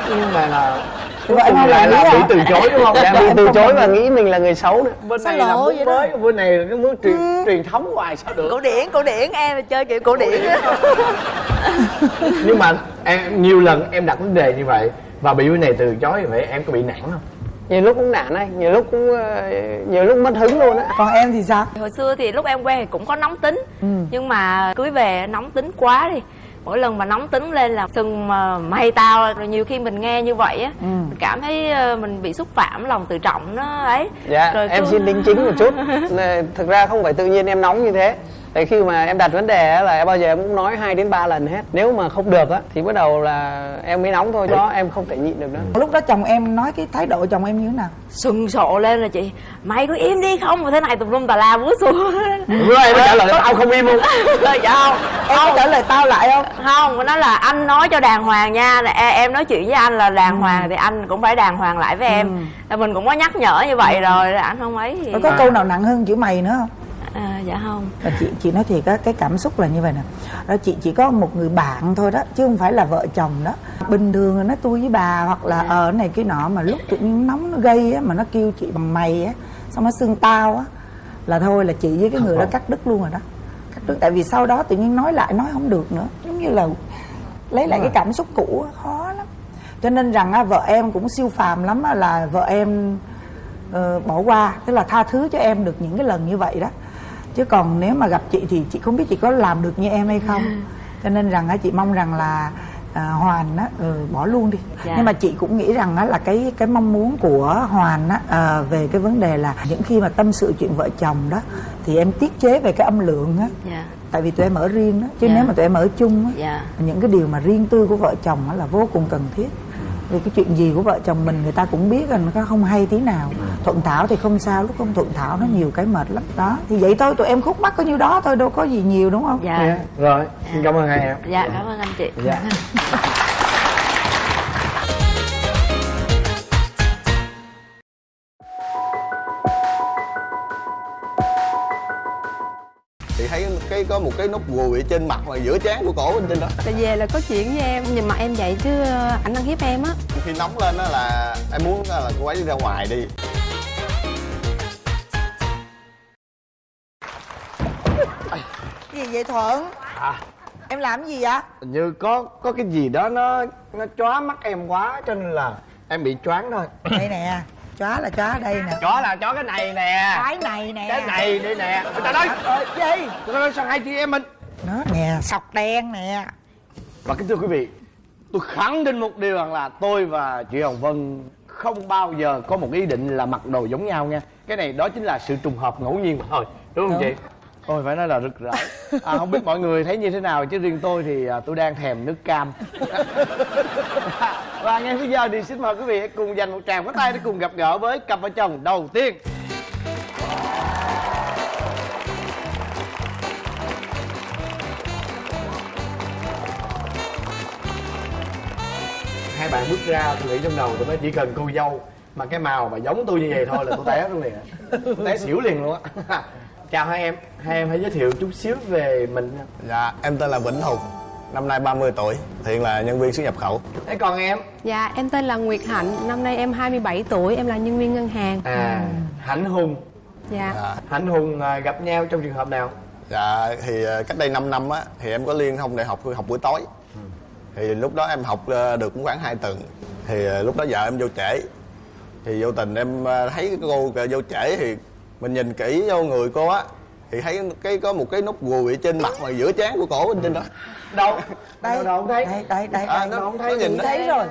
Nhưng mà là Mà lại là bị từ chối đúng không? Dạ bị từ chối và nghĩ mình là người xấu nữa. Bên này là đó? mới bên này là cái muốn truyền truyền thống hoài sao được? Cổ điển cổ điển em là chơi kiểu cổ điển nhưng mà em nhiều lần em đặt vấn đề như vậy và bị bên này từ chối như vậy em có bị nản không? Nhiều lúc cũng nản anh nhiều lúc cũng ờ, nhiều lúc mất hứng luôn á. Còn em thì sao? Hồi xưa thì lúc em quen thì cũng có nóng tính. Ừ. nhưng mà cưới về nóng tính quá đi mỗi lần mà nóng tính lên là sừng mà mày tao rồi nhiều khi mình nghe như vậy á Ừ. mình cảm thấy ờ, mình bị xúc phạm lòng tự trọng nó ấy. Dạ Rồi em cứ- xin đính chính một chút. Thực ra không phải tự nhiên em nóng như thế tại khi mà em đặt vấn đề á, là bao giờ em cũng nói hai đến ba lần hết. Nếu mà không được á thì bắt đầu là em mới nóng thôi đó em không thể nhịn được nữa. Lúc đó chồng em nói cái thái độ chồng em như thế nào? Sừng sộ lên là chị mày có im đi không? Mà thế này tùm lum tà la búa xua bữa em trả lời tao không im luôn. Dạ không. Em có trả lời tao lại không? Không nó nói là anh nói cho đàng hoàng nha. Là e- em nói chuyện với anh là đàng hoàng thì anh cũng phải đàng hoàng lại với em. Là mình cũng có nhắc nhở như vậy rồi là anh không ấy thì rồi có câu nào nặng hơn chữ mày nữa không à, dạ không. Và chị chị nói thiệt á cái cảm xúc là như vậy nè. Đó chị chỉ có một người bạn thôi đó chứ không phải là vợ chồng đó. Bình thường là nó tôi với bà hoặc là ờ cái này cái nọ mà lúc tự nhiên nóng nó gây á mà nó kêu chị bằng mày á xong nó xưng tao á là thôi là chị với cái người đó cắt đứt luôn rồi đó. Cắt đứt tại vì sau đó tự nhiên nói lại nói không được nữa. Giống như là lấy lại cái cảm xúc cũ á, khó lắm. Cho nên rằng á, vợ em cũng siêu phàm lắm á, là vợ em ờ, bỏ qua. Tức là tha thứ cho em được những cái lần như vậy đó chứ còn nếu mà gặp chị thì chị không biết chị có làm được như em hay không. Cho nên rằng á, chị mong rằng là à, hoàn á ừ, bỏ luôn đi. Dạ. nhưng mà chị cũng nghĩ rằng á, là cái cái mong muốn của hoàn á à, về cái vấn đề là những khi mà tâm sự chuyện vợ chồng đó thì em tiết chế về cái âm lượng á. Dạ. Tại vì tụi em ở riêng đó chứ Dạ. nếu mà tụi em ở chung á dạ. những cái điều mà riêng tư của vợ chồng á là vô cùng cần thiết vì cái chuyện gì của vợ chồng mình người ta cũng biết là nó không hay tí nào. Thuận thảo thì không sao lúc không thuận thảo nó nhiều cái mệt lắm. Đó thì vậy thôi tụi em khúc mắc có nhiêu đó thôi đâu có gì nhiều đúng không? Dạ. Dạ. rồi xin cảm ơn hai em. Dạ cảm ơn anh chị. Dạ có một cái nút ruồi ở trên mặt và giữa trán của cổ bên trên đó. Tại về là có chuyện với em nhìn mặt em vậy chứ ờ, ảnh ăn hiếp em á. Khi nóng lên đó là em muốn là cô ấy đi ra ngoài đi. Gì vậy thuận? À. Em làm gì vậy? Hình như có có cái gì đó nó nó chóa mắt em quá cho nên là em bị choáng thôi. Đây nè chó là chó đây nè. Chó là chó cái này nè. Cái này nè. Cái này đây nè. Người ta nói ờ, gì? người ta nói sao hai chị em mình? Nó nè sọc đen nè. Và kính thưa quý vị tôi khẳng định một điều rằng là tôi và chị hồng vân không bao giờ có một ý định là mặc đồ giống nhau nha. Cái này đó chính là sự trùng hợp ngẫu nhiên mà thôi đúng không Đúng. chị Ôi phải nói là rực rỡ. À, Không biết mọi người thấy như thế nào Chứ riêng tôi thì à, tôi đang thèm nước cam. Và ngay bây giờ thì xin mời quý vị hãy cùng dành một tràng pháo tay Để cùng gặp gỡ với cặp vợ chồng đầu tiên. Hai bạn bước ra tôi nghĩ trong đầu tôi mới chỉ cần cô dâu Mà cái màu mà giống tôi như vậy thôi là tôi té luôn liền. Té xỉu liền luôn á. Chào hai em Hai em hãy giới thiệu chút xíu về mình nha. dạ em tên là vĩnh hùng năm nay 30 tuổi hiện là nhân viên xuất nhập khẩu. Thế còn em? Dạ em tên là Nguyệt Hạnh Năm nay em 27 tuổi Em là nhân viên ngân hàng. À Hạnh Hùng. Dạ. Dạ, Hạnh Hùng à, gặp nhau trong trường hợp nào? Dạ thì ờ, cách đây 5 năm á thì em có liên thông đại học học buổi tối. Thì lúc đó em học ờ, được cũng khoảng 2 tuần. Thì lúc đó vợ em vô trễ. Thì vô tình em thấy cái cô vô trễ thì mình nhìn kỹ vô người cô á thì thấy cái có một cái nút ruồi ở trên mặt và giữa trán của cổ bên trên đó. Đâu đây Đâu, đâu không thấy đây đây đây, À, đây. nó- Đâu không thấy nó nhìn thấy rồi.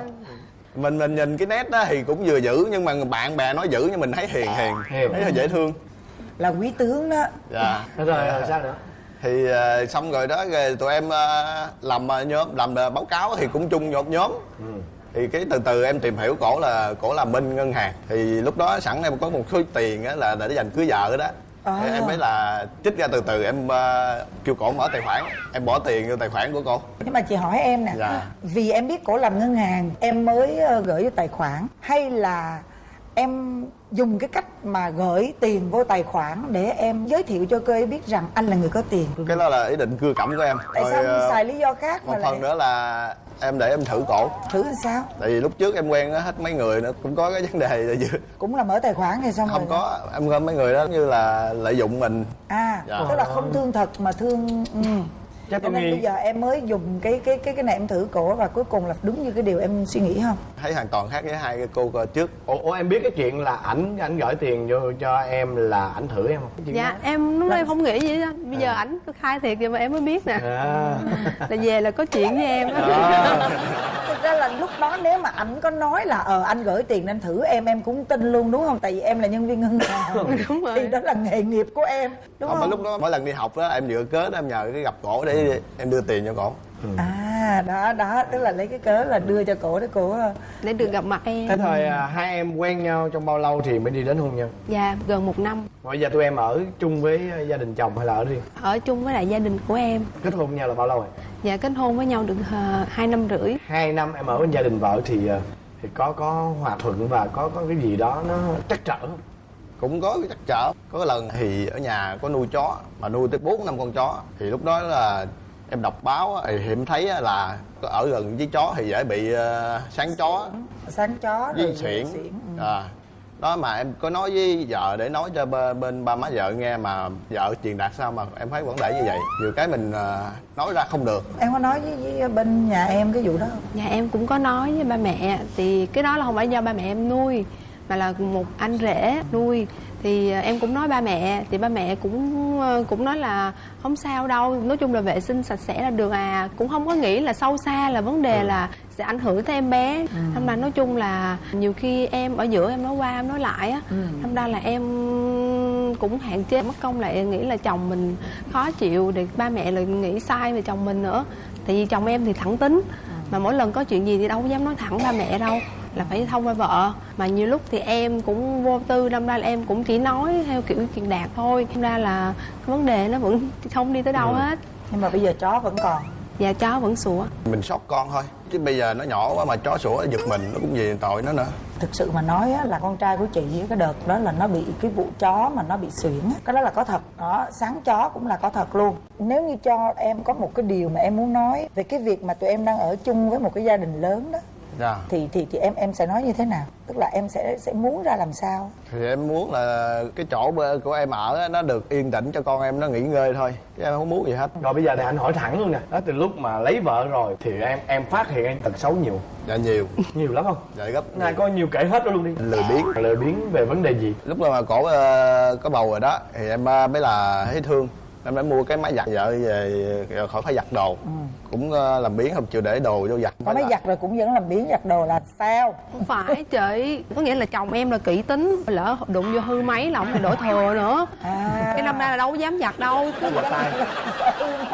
Mình mình nhìn cái nét đó thì cũng vừa dữ nhưng mà bạn bè nói dữ nhưng mình thấy hiền hiền. Hiền. thấy là dễ thương. Là quý tướng đó. Dạ. Rồi rồi sao nữa? Thì ờ, xong rồi đó rồi tụi em ờ, làm ờ, nhóm làm ờ, báo cáo thì cũng chung một nhóm thì cái từ từ em tìm hiểu cổ là cổ làm bên ngân hàng thì lúc đó sẵn em có một số tiền á là để dành cưới vợ đó À. Thì em mới là trích ra từ từ em ờ, kêu cổ mở tài khoản em bỏ tiền vô tài khoản của cổ nhưng mà chị hỏi em nè Dạ. vì em biết cổ làm ngân hàng em mới ờ, gửi vô tài khoản hay là em dùng cái cách mà gửi tiền vô tài khoản để em giới thiệu cho cô ấy biết rằng anh là người có tiền. Cái đó là ý định cưa cẩm của em. Tại Rồi, sao ờ, không xài lý do khác mà một lại phần nữa là em để em thử cổ. Thử làm sao? Tại vì lúc trước em quen hết mấy người nữa cũng có cái vấn đề là gì cũng là mở tài khoản thì xong không rồi có em có mấy người đó như là lợi dụng mình. À Dạ. tức là không thương thật mà thương ừ. Chắc cho tôi nên nghi- bây giờ em mới dùng cái cái cái cái này em thử cổ và cuối cùng là đúng như cái điều em suy nghĩ không? Thấy hoàn toàn khác với hai cái cô trước. Ủa, ủa em biết cái chuyện là ảnh ảnh gửi tiền vô cho em là ảnh thử em không? Cái chuyện dạ đó. em lúc đó em không nghĩ gì đó. Bây giờ ảnh cứ khai thiệt vậy mà em mới biết nè. À. là về là có chuyện với em á. Đó. thực ra là lúc đó nếu mà ảnh có nói là ờ anh gửi tiền anh thử em em cũng tin luôn đúng không? Tại vì em là nhân viên ngân hàng. Đúng rồi. thì đó là nghề nghiệp của em đúng không, không, mà lúc đó mỗi lần đi học đó em dựa cớ em nhờ cái gặp cổ để em đưa tiền cho cổ à đó đó tức là lấy cái cớ là đưa cho cổ để cổ ờ, để được gặp mặt em. Thế thời à, hai em quen nhau trong bao lâu thì mới đi đến hôn nhân? Dạ gần một năm. Bây giờ tụi em ở chung với à, gia đình chồng hay là ở riêng? Ở chung với lại gia đình của em. Kết hôn nhau là bao lâu rồi? Dạ kết hôn với nhau được uh, hai năm rưỡi. Hai năm em ở bên gia đình vợ thì thì có có hòa thuận và có có cái gì đó nó trắc trở không cũng có cái trắc trở. Có lần thì ở nhà có nuôi chó mà nuôi tới bốn năm con chó. Thì lúc đó là em đọc báo thì em thấy là ở gần với chó thì dễ bị ờ, sáng chó. Sáng. Chó với rồi xuyển ừ. à đó mà em có nói với vợ để nói cho bên, bên ba má vợ nghe mà vợ truyền đạt sao mà em thấy vẫn để như vậy. Nhiều cái mình ờ, nói ra không được. Em có nói với, với bên nhà em cái vụ đó không? Dạ em cũng có nói với ba mẹ Thì cái đó là không phải do ba mẹ em nuôi Mà là một anh rể nuôi Thì ờ, em cũng nói ba mẹ Thì ba mẹ cũng ờ, cũng nói là Không sao đâu Nói chung là vệ sinh sạch sẽ là được à Cũng không có nghĩ là sâu xa là vấn đề là Sẽ ảnh hưởng tới em bé. Thâm ra nói chung là Nhiều khi em ở giữa em nói qua em nói lại á Thâm ra là em cũng hạn chế mất công lại nghĩ là chồng mình khó chịu để ba mẹ lại nghĩ sai về chồng mình nữa. Tại vì chồng em thì thẳng tính mà mỗi lần có chuyện gì thì đâu có dám nói thẳng ba mẹ đâu là phải thông qua vợ. Mà nhiều lúc thì em cũng vô tư đâm ra là em cũng chỉ nói theo kiểu truyền đạt thôi. Đâm ra là cái vấn đề nó vẫn không đi tới đâu hết. Nhưng mà bây giờ chó vẫn còn. Và chó vẫn sủa. Mình sót con thôi. Chứ bây giờ nó nhỏ quá mà chó sủa giật mình nó cũng gì tội nó nữa. Thực sự mà nói á, là con trai của chị cái đợt đó là nó bị cái vụ chó mà nó bị suyễn á. cái đó là có thật. Đó sáng chó cũng là có thật luôn. Nếu như cho em có một cái điều mà em muốn nói về cái việc mà tụi em đang ở chung với một cái gia đình lớn đó dạ. Thì thì thì em em sẽ nói như thế nào? Tức là em sẽ sẽ muốn ra làm sao? Thì em muốn là cái chỗ của em ở á, nó được yên tĩnh cho con em nó nghỉ ngơi thôi. Chứ em không muốn gì hết. Rồi bây giờ này anh hỏi thẳng luôn nè. Đó từ lúc mà lấy vợ rồi thì em em phát hiện em tật xấu nhiều. Dạ nhiều. Nhiều lắm không? Dạ gấp nay có nhiều kể hết luôn đi. Lười biếng. Lười biếng về vấn đề gì? Lúc mà cổ ờ, có bầu rồi đó thì em ờ, mới là thấy thương em đã mua cái máy giặt vợ về ờ, khỏi phải giặt đồ. Cũng ờ, làm biếng không chịu để đồ vô giặt có máy giặt rồi cũng vẫn làm biến giặt đồ là sao? Không phải chị. Có nghĩa là chồng em là kỹ tính lỡ đụng vô hư máy là ông phải đổ thừa nữa. À. Cái năm nay là đâu có dám giặt đâu. Tay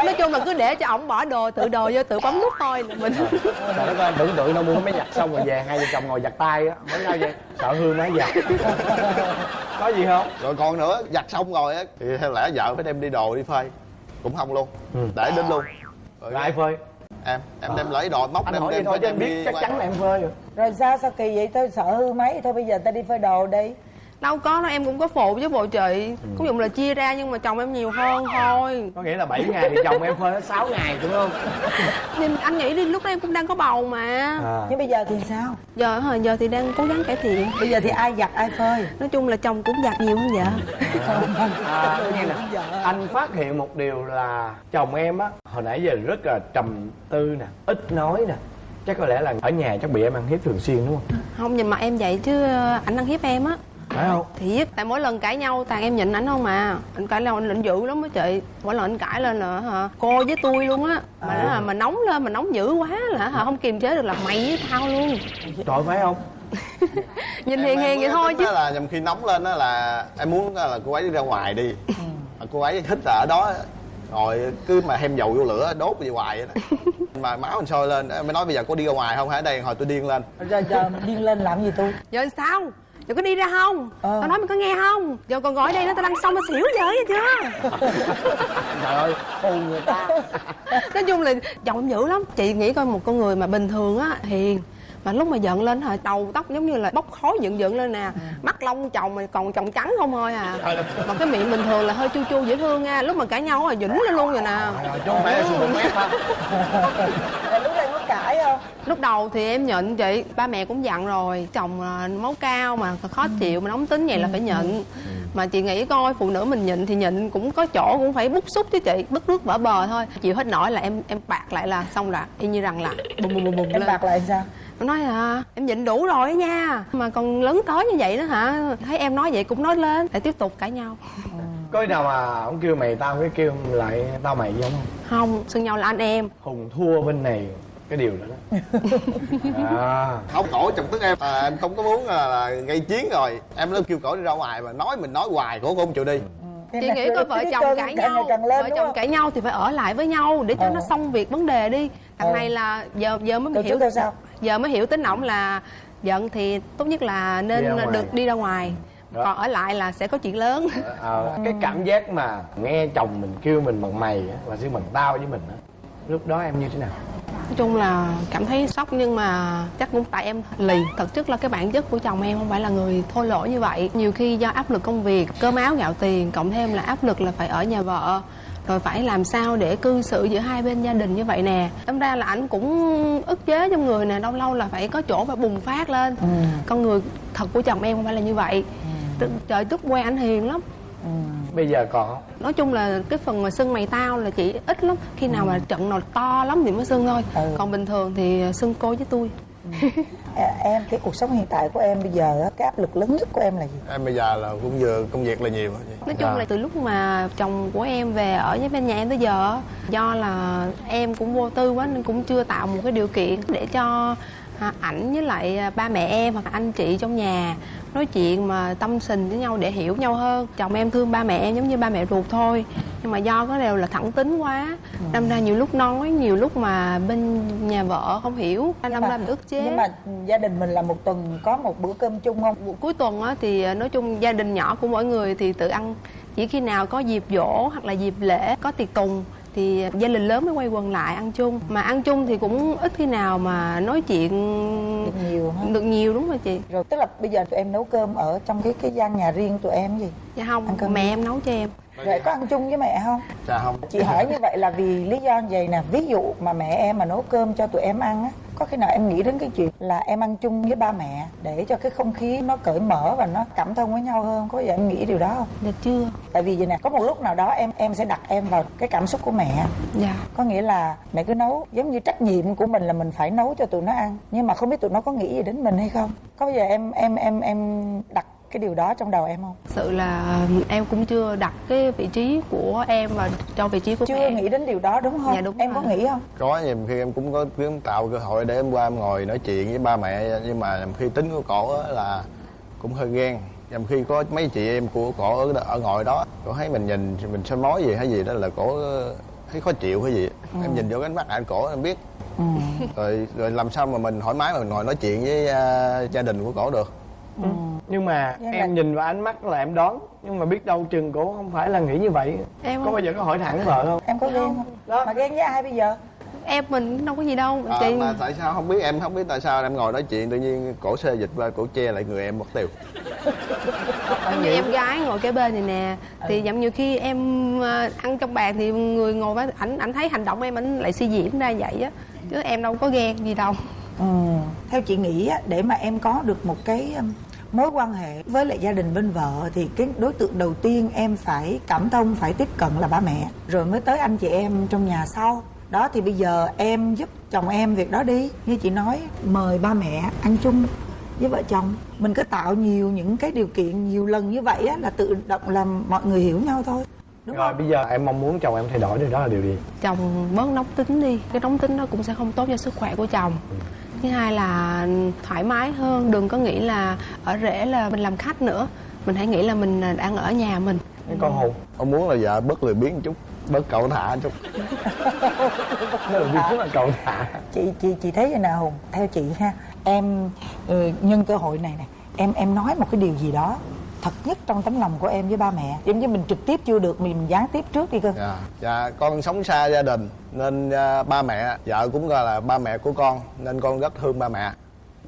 nói chung là cứ để cho ổng bỏ đồ tự đồ vô tự bấm nút thôi. Là mình trời đất ơi tưởng tượng đâu mua máy giặt xong rồi về hai vợ chồng ngồi giặt tay á. Mới sao vậy sợ hư máy giặt. Có gì không? Rồi còn nữa giặt xong rồi á thì theo lẽ vợ phải đem đi đồ đi phơi cũng không luôn. Để đến luôn. Rồi ai phơi? Em em đem lấy đồ móc anh đem hỏi đem thôi chứ đem anh biết chắc chắn là em phơi rồi. Rồi sao sao kỳ vậy? Tôi sợ hư máy. Thôi bây giờ ta đi phơi đồ đi đâu có đâu em cũng có phụ với bộ chị. Cũng dụng là chia ra nhưng mà chồng em nhiều hơn thôi. Có nghĩa là 7 ngày thì chồng em phơi hết 6 ngày đúng không? Nhưng anh nghĩ đi lúc đó em cũng đang có bầu mà. À. nhưng bây giờ thì sao? Giờ hả? Giờ thì đang cố gắng cải thiện. Bây giờ thì ai giặt ai phơi? Nói chung là chồng cũng giặt nhiều hơn vợ. À, nghe nè anh phát hiện một điều là chồng em á hồi nãy giờ rất là trầm tư nè ít nói nè. Chắc có lẽ là ở nhà chắc bị em ăn hiếp thường xuyên đúng không? Không nhìn mặt em vậy chứ ảnh ăn hiếp em á phải không? Thiệt. Tại mỗi lần cãi nhau toàn em nhịn ảnh không à. Anh cãi lên anh lịnh dữ lắm á chị. Mỗi lần anh cãi lên là hả cô với tôi luôn á. Mà nó là mà nóng lên mà nóng dữ quá là hả không kiềm chế được là mày với tao luôn. Trời phải không? Nhìn Em- hiền em hiền vậy thôi chứ. là nhầm khi nóng lên đó là em muốn là cô ấy đi ra ngoài đi. Ừ. mà cô ấy thích là ở đó rồi cứ mà thêm dầu vô lửa đốt vậy hoài vậy nè mà máu mình sôi lên. Em mới nói bây giờ có đi ra ngoài không hả? Đây hồi tôi điên lên. Giờ giờ điên lên làm gì tôi? Giờ sao giờ có đi ra không? Ờ. tao nói mày có nghe không? Giờ còn gọi đây nó tao đang xong nó xỉu giờ vậy chưa? Trời ơi hù người ta. Nói chung là chồng em dữ lắm. Chị nghĩ coi một con người mà bình thường á hiền. Mà lúc mà giận lên hả đầu tóc giống như là bốc khói dựng dựng lên nè. Mắt lông chồng mà còn chồng trắng không thôi à. Mà cái miệng bình thường là hơi chu chu dễ thương nha. Lúc mà cãi nhau là dĩnh lên luôn rồi nè. Không phải là sùi mép hả Rồi lúc đây có cãi không lúc đầu thì em nhịn chị ba mẹ cũng dặn rồi chồng là máu cao mà khó chịu mà nóng tính vậy là phải nhịn. Mà chị nghĩ coi phụ nữ mình nhịn thì nhịn cũng có chỗ cũng phải bức xúc chứ chị bức nước vỡ bờ thôi. Chịu hết nổi là em em bạc lại là xong rồi y như rằng là bùm bùm bùm bùm em lên. bạc lại sao? Em nói à em nhịn đủ rồi nha mà còn lớn tới như vậy đó hả? Thấy em nói vậy cũng nói lên lại tiếp tục cãi nhau. Có khi nào mà ông kêu mày tao cái kêu lại tao mày giống không? Không xưng nhau là anh em. Hùng thua bên này cái điều đó đó. À. Không cổ chồng tức em. À, em không có muốn là, là gây chiến rồi. Em nó kêu cổ đi ra ngoài mà nói mình nói hoài cổ cũng không chịu đi Cái chị nghĩ coi vợ chồng cơn cãi nhau ngày càng lên vợ chồng cãi nhau thì phải ở lại với nhau để cho Ờ. nó xong việc vấn đề đi. Thằng Ờ. này là giờ giờ mới Câu hiểu sao? giờ mới hiểu tính ổng là giận thì tốt nhất là nên Đi được đi ra ngoài. Đó. còn ở lại là sẽ có chuyện lớn. Ờ, cái cảm giác mà nghe chồng mình kêu mình bằng mày á, và xưng bằng tao với mình á lúc đó em như thế nào? Nói chung là cảm thấy sốc nhưng mà chắc cũng tại em lì. Thực chất là cái bản chất của chồng em không phải là người thô lỗ như vậy. Nhiều khi do áp lực công việc cơm áo gạo tiền cộng thêm là áp lực là phải ở nhà vợ rồi phải làm sao để cư xử giữa hai bên gia đình như vậy nè. Đâm ra là ảnh cũng ức chế trong người nè lâu lâu là phải có chỗ phải bùng phát lên. Ừ. con người thật của chồng em không phải là như vậy. T- trời trước quen ảnh hiền lắm bây giờ còn không nói chung là cái phần mà sưng mày tao là chỉ ít lắm. Khi nào mà trận nào to lắm thì mới sưng thôi. Ừ. còn bình thường thì sưng cô với tôi À, em cái cuộc sống hiện tại của em bây giờ á, cái áp lực lớn nhất của em là gì? Em bây giờ là cũng vừa công việc là nhiều nói chung là từ lúc mà chồng của em về ở với bên nhà em tới giờ á, do là em cũng vô tư quá nên cũng chưa tạo một cái điều kiện để cho à, ảnh với lại à, ba mẹ em hoặc là anh chị trong nhà nói chuyện mà tâm tình với nhau để hiểu nhau hơn. Chồng em thương ba mẹ em giống như ba mẹ ruột thôi. Nhưng mà do có đều là thẳng tính quá. Đâm ra nhiều lúc nói nhiều lúc mà bên nhà vợ không hiểu. Đâm ra mình ức chế. nhưng mà gia đình mình là một tuần có một bữa cơm chung không? Cuối tuần á, thì à, nói chung gia đình nhỏ của mỗi người thì tự ăn. Chỉ khi nào có dịp dỗ hoặc là dịp lễ có tiệc tùng thì gia đình lớn mới quay quần lại ăn chung. Mà ăn chung thì cũng ít khi nào mà nói chuyện được nhiều ha được nhiều đúng rồi chị. Rồi tức là bây giờ tụi em nấu cơm ở trong cái cái gian nhà riêng tụi em gì? Dạ không mẹ đi. em nấu cho em rồi có ăn chung với mẹ không? Dạ không. Chị hỏi như vậy là vì lý do như vậy nè? Ví dụ mà mẹ em mà nấu cơm cho tụi em ăn á có khi nào em nghĩ đến cái chuyện là em ăn chung với ba mẹ để cho cái không khí nó cởi mở và nó cảm thông với nhau hơn? Có giờ em nghĩ điều đó không? Dạ chưa. Tại vì vậy nè có một lúc nào đó em em sẽ đặt em vào cái cảm xúc của mẹ. Dạ. Có nghĩa là mẹ cứ nấu giống như trách nhiệm của mình là mình phải nấu cho tụi nó ăn nhưng mà không biết tụi nó có nghĩ gì đến mình hay không? Có bao giờ em em em em đặt cái điều đó trong đầu em không? Sự là em cũng chưa đặt cái vị trí của em vào trong vị trí của chưa mẹ. nghĩ đến điều đó đúng không? Dạ, đúng em rồi. có nghĩ không? Có nhiều khi em cũng có kiếm tạo cơ hội để em qua em ngồi nói chuyện với ba mẹ nhưng mà nhiều khi tính của cổ á là cũng hơi ghen. Nhiều khi có mấy chị em của cổ ở, ở ngồi đó cổ thấy mình nhìn mình soi mói gì hay gì đó là cổ thấy khó chịu hay gì. Em nhìn vô cái ánh mắt anh cổ em biết. Ừ. rồi rồi làm sao mà mình thoải mái mà mình ngồi nói chuyện với à, gia đình của cổ được Ừ. nhưng mà Nhưng em mà- nhìn vào ánh mắt là em đoán. Nhưng mà biết đâu chừng cổ không phải là nghĩ như vậy. Em có không bao giờ có hỏi thẳng vợ không? Em có ghen không. Đó. mà ghen với ai bây giờ? Em mình đâu có gì đâu à, chị. mà tại sao? Không biết em không biết tại sao em ngồi nói chuyện tự nhiên cổ xê dịch qua cổ che lại người em mất tiêu. Giống như em gái ngồi kế bên này nè thì giống như khi em ờ, ăn trong bàn thì người ngồi với ảnh ảnh thấy hành động em ảnh lại suy diễn ra vậy á. Chứ em đâu có ghen gì đâu. Ừ. theo chị nghĩ á, để mà em có được một cái um, mối quan hệ với lại gia đình bên vợ thì cái đối tượng đầu tiên em phải cảm thông phải tiếp cận là ba mẹ. Rồi mới tới anh chị em trong nhà sau. Đó thì bây giờ em giúp chồng em việc đó đi. Như chị nói mời ba mẹ ăn chung với vợ chồng. Mình cứ tạo nhiều những cái điều kiện nhiều lần như vậy á, là tự động làm mọi người hiểu nhau thôi. Đúng rồi không? bây giờ em mong muốn chồng em thay đổi điều đó là điều gì? Chồng bớt nóng tính đi. Cái nóng tính nó cũng sẽ không tốt cho sức khỏe của chồng thứ hai là thoải mái hơn đừng có nghĩ là ở rể là mình làm khách nữa. Mình hãy nghĩ là mình đang ở nhà mình. Con hùng. Ông muốn là vợ bớt lười biếng một chút bớt cậu thả chút. Nó là là cậu thả. Chị chị chị thấy vậy nào hùng. Theo chị ha em ừ, nhân cơ hội này nè em em nói một cái điều gì đó thật nhất trong tấm lòng của em với ba mẹ. Giống như mình trực tiếp chưa được mình gián tiếp trước đi cơ. Dạ. Dạ con sống xa gia đình nên à, ba mẹ vợ cũng gọi là ba mẹ của con nên con rất thương ba mẹ.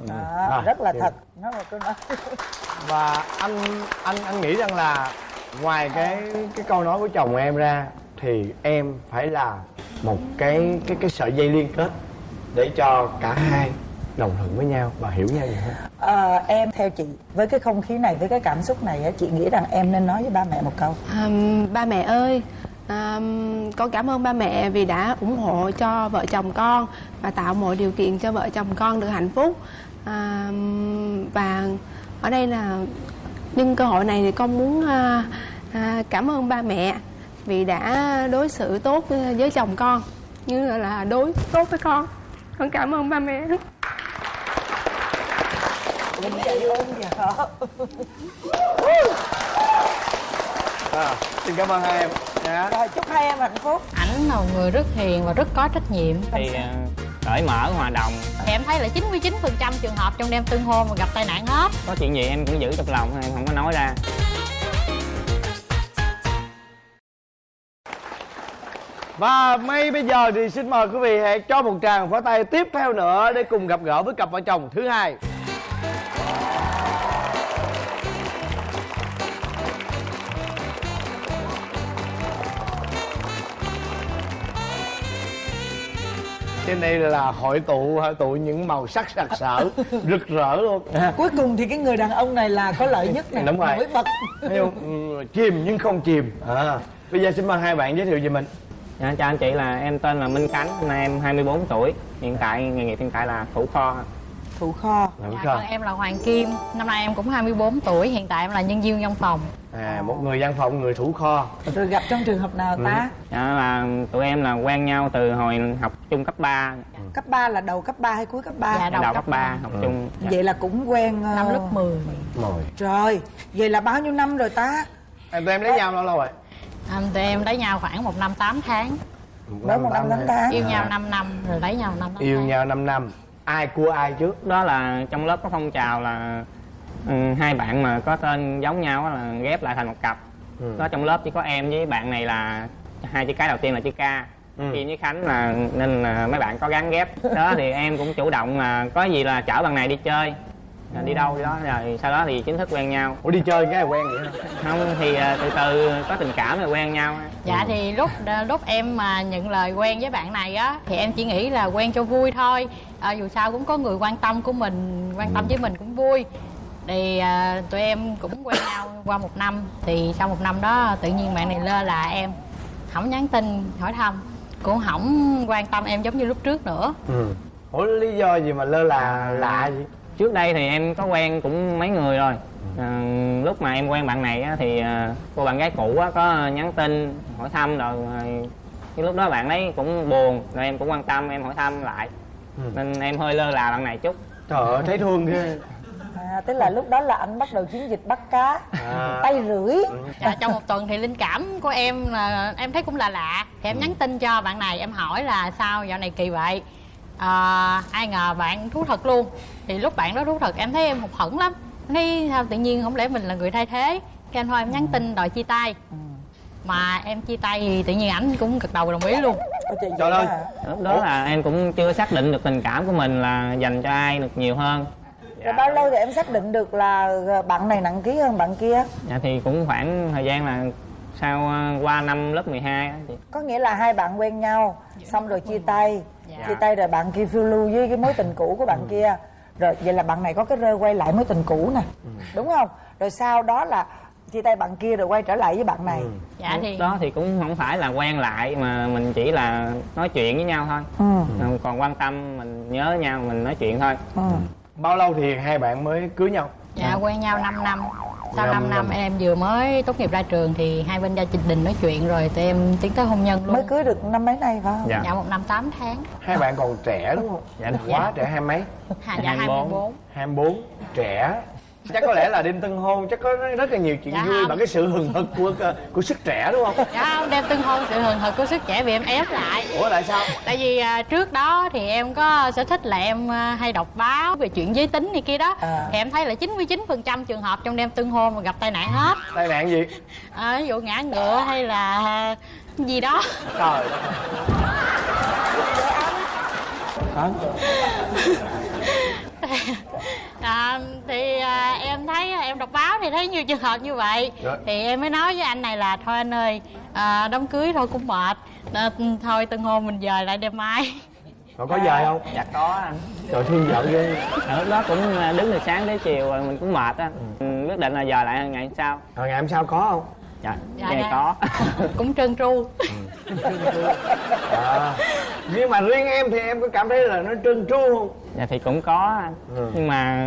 Đó, À, rất là thì- thật. Nó là câu nói. Và anh anh anh nghĩ rằng là ngoài cái cái câu nói của chồng em ra thì em phải là một cái cái cái sợi dây liên kết để cho cả hai đồng thuận với nhau và hiểu nhau nhiều hơn. Ờ, em theo chị với cái không khí này với cái cảm xúc này á, chị nghĩ rằng em nên nói với ba mẹ một câu. À, ba mẹ ơi à, con cảm ơn ba mẹ vì đã ủng hộ cho vợ chồng con và tạo mọi điều kiện cho vợ chồng con được hạnh phúc. À, và ở đây là nhân cơ hội này thì con muốn à, à, cảm ơn ba mẹ vì đã đối xử tốt với chồng con như là, là đối tốt với con. Con cảm ơn ba mẹ Mình chạy ơn vợ à, xin cảm ơn hai em. Dạ. rồi chúc hai em hạnh phúc. Ảnh là một người rất hiền và rất có trách nhiệm. Thì à, cởi mở hòa đồng. Thì em thấy là 99% trường hợp trong đêm tương hôn mà gặp tai nạn hết. Có chuyện gì em cũng giữ trong lòng em không có nói ra. Và ngay bây giờ thì xin mời quý vị hãy cho một tràng pháo tay tiếp theo nữa để cùng gặp gỡ với cặp vợ chồng thứ hai. Trên đây là hội tụ hội tụ những màu sắc sặc sỡ, rực rỡ luôn. cuối cùng thì cái người đàn ông này là có lợi nhất nè Đúng rồi. nổi bật? Ừ, chìm nhưng không chìm. À. Bây giờ xin mời hai bạn giới thiệu về mình. dạ, chào anh chị là em tên là Minh Khánh năm nay em 24 tuổi hiện tại nghề nghiệp hiện tại là thủ kho thủ kho. Làm dạ, còn em là Hoàng Kim. Năm nay em cũng 24 tuổi hiện tại em là nhân viên văn phòng. À, một người văn phòng, người thủ kho. rồi gặp trong trường hợp nào ta? Dạ, là tụi em là quen nhau từ hồi học chung cấp 3 cấp 3 là đầu cấp 3 hay cuối cấp 3 Dạ, đầu, đầu cấp cấp 3 ba. học chung. Dạ. vậy là cũng quen ờ, năm lớp 10 Rồi. trời vậy là bao nhiêu năm rồi ta? Em tụi em lấy nhau lâu lâu rồi? à, tụi em lấy nhau khoảng một năm 8 tháng. Một năm tám tháng. Yêu nhau 5 năm rồi lấy nhau 5 năm Yêu nhau 5 năm. Ai cua ai trước? đó là trong lớp có phong trào là ừ, hai bạn mà có tên giống nhau á là ghép lại thành một cặp Ừ. đó trong lớp chỉ có em với bạn này là hai chữ cái đầu tiên là chữ k Ừ. Kim với Khánh là nên là mấy bạn có gắn ghép đó thì em cũng chủ động là có gì là chở bạn này đi chơi Là đi đâu đi đó rồi sau đó thì chính thức quen nhau Ủa đi chơi cái là quen vậy không thì à, từ từ có tình cảm rồi quen nhau Dạ thì lúc lúc em mà nhận lời quen với bạn này á thì em chỉ nghĩ là quen cho vui thôi. À, dù sao cũng có người quan tâm của mình, quan tâm với mình cũng vui. Thì à, tụi em cũng quen nhau qua một năm thì sau một năm đó tự nhiên bạn này lơ là em không nhắn tin hỏi thăm cũng không quan tâm em giống như lúc trước nữa Ừ. Ủa lý do gì mà lơ là lạ vậy? Trước đây thì em có quen cũng mấy người rồi. À, lúc mà em quen bạn này á, thì à, cô bạn gái cũ á, có nhắn tin hỏi thăm rồi à, cái lúc đó bạn ấy cũng buồn rồi em cũng quan tâm em hỏi thăm lại. Ừ. nên em hơi lơ là bạn này chút. Trời ơi thấy thương ghê. à, tức là lúc đó là anh bắt đầu chiến dịch bắt cá À. tay rưỡi. Dạ, trong một tuần thì linh cảm của em là em thấy cũng là lạ. Thì em nhắn tin cho bạn này em hỏi là sao dạo này kỳ vậy à, ai ngờ bạn thú thật luôn. Thì lúc bạn đó thú thật em thấy em hụt hẫng lắm. Thấy sao tự nhiên không lẽ mình là người thay thế? Cái anh thôi em nhắn tin đòi chia tay. Mà em chia tay thì tự nhiên ảnh cũng gật đầu đồng ý luôn. Trời, ơi. lúc đó là em cũng chưa xác định được tình cảm của mình là dành cho ai được nhiều hơn. Rồi bao lâu thì em xác định được là bạn này nặng ký hơn bạn kia? Dạ thì cũng khoảng thời gian là sau à, qua năm lớp 12 á chị có nghĩa là hai bạn quen nhau xong rồi chia tay Dạ. chia tay rồi bạn kia phiêu lưu với cái mối tình cũ của bạn kia. Rồi vậy là bạn này có cái rơ quay lại mối tình cũ nè. Đúng không? Rồi sau đó là chia tay bạn kia rồi quay trở lại với bạn này. Dạ thì đó thì cũng không phải là quen lại mà mình chỉ là nói chuyện với nhau thôi. Ừ. Ừ, còn quan tâm mình nhớ nhau mình nói chuyện thôi. Ừ. Bao lâu thì hai bạn mới cưới nhau? dạ quen nhau 5 năm sau 5 năm em vừa mới tốt nghiệp ra trường thì hai bên gia đình nói chuyện rồi tụi em tiến tới hôn nhân luôn. Mới cưới được năm mấy nay phải không? Dạ. dạ một năm 8 tháng. Hai bạn còn trẻ đúng không Dạ, đúng. quá trẻ hai mấy? Dạ, dạ 24. 24 24 trẻ chắc có lẽ là đêm tân hôn chắc có rất là nhiều chuyện Dạ vui không. bằng cái sự hừng hực của của sức trẻ đúng không? Dạ không đem tương hôn sự hừng hực của sức trẻ vì em ép lại. Ủa tại sao? Tại vì à, trước đó thì em có sở thích là em à, hay đọc báo về chuyện giới tính này kia đó. À. thì em thấy là 99% trường hợp trong đêm tương hôn mà gặp tai nạn hết. Tai nạn gì? À, ví dụ ngã ngựa hay là gì đó. Trời à, thì à, em thấy em đọc báo thì thấy nhiều trường hợp như vậy. Rồi. thì em mới nói với anh này là thôi anh ơi à, đám cưới thôi cũng mệt. À, thôi từng hôm mình dời lại đêm mai còn có dời không? Dạ có anh. Trời thương vợ ghê. Ở lúc đó cũng à, đứng từ sáng tới chiều rồi mình cũng mệt á. Ừ. quyết định là giờ lại ngày hôm sau rồi ngày hôm sau có không dạ. Dạ, dạ dạ. có. Cũng trơn tru. À, nhưng mà riêng em thì em có cảm thấy là nó trơn tru không? Dạ thì cũng có. Anh Ừ. nhưng mà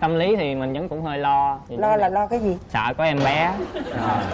tâm lý thì mình vẫn cũng hơi lo. Thì lo là lo cái gì? Sợ có em bé.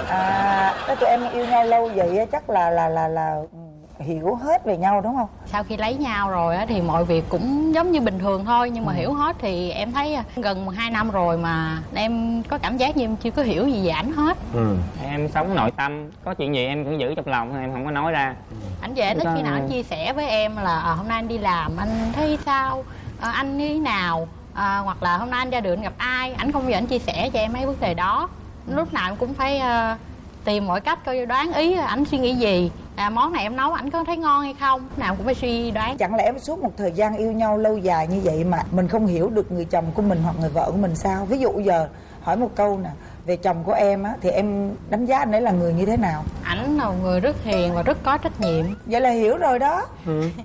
À cái tụi em yêu nhau lâu vậy á, chắc là là là là ừ, hiểu hết về nhau đúng không? Sau khi lấy nhau rồi á thì mọi việc cũng giống như bình thường thôi nhưng mà hiểu hết thì em thấy à, gần hai năm rồi mà em có cảm giác như em chưa có hiểu gì về ảnh hết. Ừ. Em sống nội tâm có chuyện gì em cũng giữ trong lòng em không có nói ra. Ảnh về tới Có- khi nào anh chia sẻ với em là à, hôm nay anh đi làm anh thấy sao? À, anh như thế nào? À, hoặc là hôm nay anh ra đường anh gặp ai? Ảnh không bao giờ anh chia sẻ cho em mấy vấn đề đó. Lúc nào em cũng phải à, tìm mọi cách coi đoán ý ảnh suy nghĩ gì. À, món này em nấu ảnh có thấy ngon hay không? Nào cũng phải suy đoán. Chẳng lẽ suốt một thời gian yêu nhau lâu dài như vậy mà mình không hiểu được người chồng của mình hoặc người vợ của mình sao? Ví dụ giờ hỏi một câu nè về chồng của em á thì em đánh giá anh ấy là người như thế nào? Ảnh là một người rất hiền và rất có trách nhiệm. Vậy là hiểu rồi đó.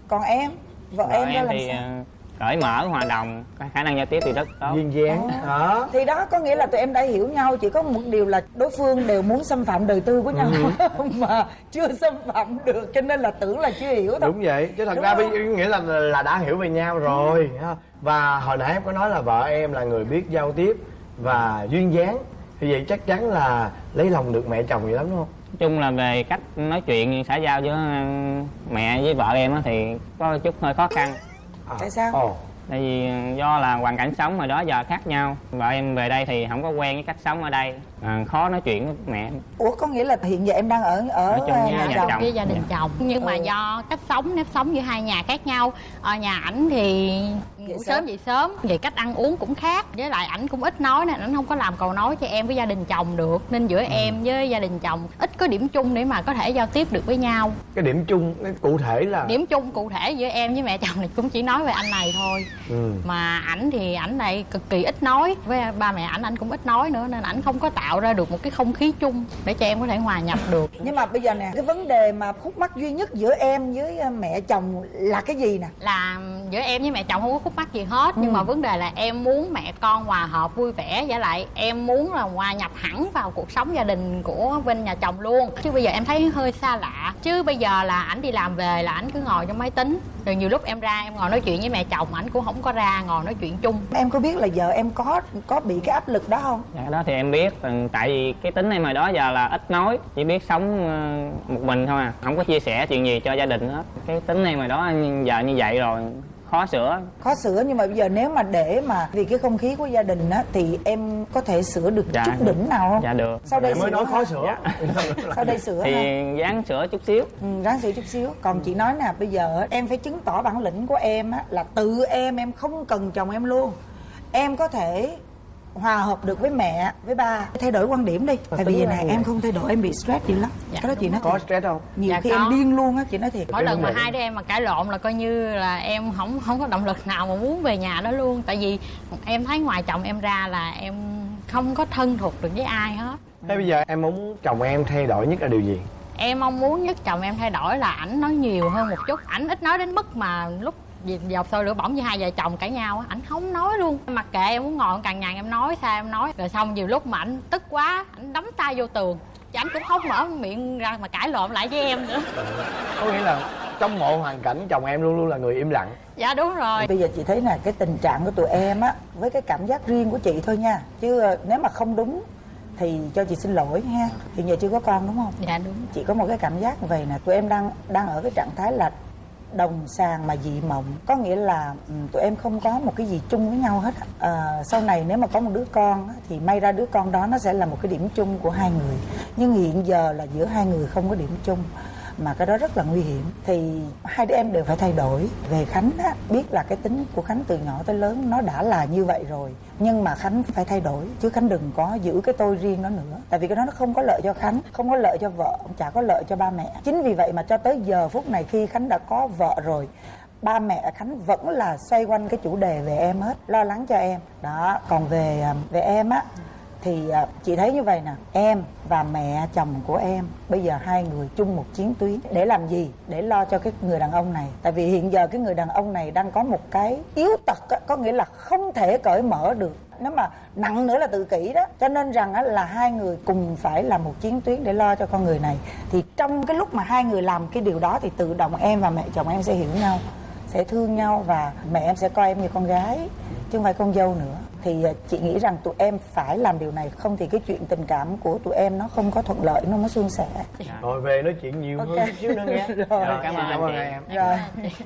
Còn em vợ, Vợ em em làm thì sao? à, cởi mở hòa đồng có khả năng giao tiếp thì rất tốt. Duyên dáng đó thì đó có nghĩa là tụi em đã hiểu nhau chỉ có một điều là đối phương đều muốn xâm phạm đời tư của nhau mà chưa xâm phạm được cho nên là tưởng là chưa hiểu thôi. Đúng vậy chứ thật Đúng ra bây nghĩa là là đã hiểu về nhau rồi ha. và hồi nãy em có nói là vợ em là người biết giao tiếp và duyên dáng thì vậy chắc chắn là lấy lòng được mẹ chồng gì lắm đúng không? Nói chung là về cách nói chuyện xã giao giữa à, mẹ với vợ em á thì có chút hơi khó khăn Tại sao? ồ. Tại vì do là hoàn cảnh sống hồi đó giờ khác nhau. Vợ em về đây thì không có quen với cách sống ở đây. À, khó nói chuyện với mẹ. Ủa có nghĩa là hiện giờ em đang ở ở, Ở trong ờ, nhà nhà chồng? chồng. với gia đình chồng. Nhưng mà Ừ. do cách sống nếp sống giữa hai nhà khác nhau. Ở nhà ảnh thì ngủ Dậy sớm sớm. dậy sớm. Về cách ăn uống cũng khác. Với lại ảnh cũng ít nói nên ảnh không có làm cầu nói cho em với gia đình chồng được. Nên giữa em với gia đình chồng ít có điểm chung để mà có thể giao tiếp được với nhau. Cái điểm chung cái cụ thể là điểm chung cụ thể giữa em với mẹ chồng thì cũng chỉ nói về anh này thôi. Ừ. mà ảnh thì ảnh này cực kỳ ít nói. Với ba mẹ ảnh ảnh cũng ít nói nữa nên ảnh không có tạo ra được một cái không khí chung để cho em có thể hòa nhập được. Nhưng mà bây giờ nè cái vấn đề mà khúc mắc duy nhất giữa em với ờ, mẹ chồng là cái gì nè? Là giữa em với mẹ chồng không có khúc mắc gì hết. Nhưng mà vấn đề là em muốn mẹ con hòa hợp vui vẻ. Với lại em muốn là hòa nhập hẳn vào cuộc sống gia đình của bên nhà chồng luôn. Chứ bây giờ em thấy hơi xa lạ. Chứ bây giờ là ảnh đi làm về là ảnh cứ ngồi trong máy tính. Rồi nhiều lúc em ra em ngồi nói chuyện với mẹ chồng ảnh cũng không có ra ngồi nói chuyện chung. Em có biết là vợ em có có bị cái áp lực đó không? Dạ đó thì em biết. Ừ, tại vì cái tính em hồi đó giờ là ít nói chỉ biết sống ờ, một mình thôi à. Không có chia sẻ chuyện gì cho gia đình hết. Cái tính em hồi đó giờ như vậy rồi khó sửa. Khó sửa nhưng mà bây giờ nếu mà để mà vì cái không khí của gia đình á thì em có thể sửa được Dạ. chút đỉnh nào không? dạ được. Sau đây mới sửa nói khó sửa. Sau đây sửa thì ha dáng sửa chút xíu. Ừ, ráng sửa chút xíu. Còn chị nói nè bây giờ em phải chứng tỏ bản lĩnh của em á là tự em em không cần chồng em luôn. Em có thể hòa hợp được với mẹ với ba. Thay đổi quan điểm đi. Tại vì như em không thay đổi em bị stress dữ lắm. Dạ, cái đó chị nói có stress không? Nhiều Dạ, khi có. em điên luôn á chị nói thiệt. Mỗi lần mà hai đứa em mà cãi lộn là coi như là em không không có động lực nào mà muốn về nhà đó luôn. Tại vì em thấy ngoài chồng em ra là em không có thân thuộc được với ai hết. Thế bây giờ em muốn chồng em thay đổi nhất là điều gì? Em mong muốn nhất chồng em thay đổi là ảnh nói nhiều hơn một chút. Ảnh ít nói đến mức mà lúc gì- dọc sôi lửa bỏng với hai vợ chồng cãi nhau á ảnh không nói luôn. Mặc kệ em muốn ngồi càng nhàn em nói sao em nói. Rồi xong nhiều lúc mà ảnh tức quá ảnh đấm tay vô tường. Chứ ảnh cũng không mở miệng ra mà cãi lộn lại với em nữa. Có nghĩa là trong mọi hoàn cảnh chồng em luôn luôn là người im lặng. Dạ đúng rồi. Bây giờ chị thấy nè cái tình trạng của tụi em á với cái cảm giác riêng của chị thôi nha. Chứ ờ, nếu mà không đúng thì cho chị xin lỗi ha. Hiện giờ chưa có con đúng không? Dạ đúng. Chị có một cái cảm giác vậy nè tụi em đang đang ở cái trạng thái là đồng sàng mà dị mộng. Có nghĩa là ừ, tụi em không có một cái gì chung với nhau hết. À, sau này nếu mà có một đứa con á, thì may ra đứa con đó nó sẽ là một cái điểm chung của hai người. Nhưng hiện giờ là giữa hai người không có điểm chung mà cái đó rất là nguy hiểm. Thì hai đứa em đều phải thay đổi. Về khánh á, biết là cái tính của khánh từ nhỏ tới lớn nó đã là như vậy rồi, nhưng mà khánh phải thay đổi, chứ khánh đừng có giữ cái tôi riêng nó nữa. Tại vì cái đó nó không có lợi cho khánh, không có lợi cho vợ, chả có lợi cho ba mẹ. Chính vì vậy mà cho tới giờ phút này khi khánh đã có vợ rồi, ba mẹ khánh vẫn là xoay quanh cái chủ đề về em hết, lo lắng cho em. Đó, còn về à, về em á thì à, chị thấy như vậy nè. Em và mẹ chồng của em bây giờ hai người chung một chiến tuyến. Để làm gì? Để lo cho cái người đàn ông này. Tại vì hiện giờ cái người đàn ông này đang có một cái yếu tật á, có nghĩa là không thể cởi mở được. Nếu mà nặng nữa là tự kỷ đó. Cho nên rằng á, là hai người cùng phải làm một chiến tuyến để lo cho con người này. Thì trong cái lúc mà hai người làm cái điều đó thì tự động em và mẹ chồng em sẽ hiểu nhau sẽ thương nhau và mẹ em sẽ coi em như con gái chứ không phải con dâu nữa thì à, chị nghĩ rằng tụi em phải làm điều này không thì cái chuyện tình cảm của tụi em nó không có thuận lợi nó mới suôn sẻ rồi về nói chuyện nhiều hơn Ok. chút nữa nghe Rồi. Rồi, cảm ơn Cảm ơn em Em rồi cảm ơn chị.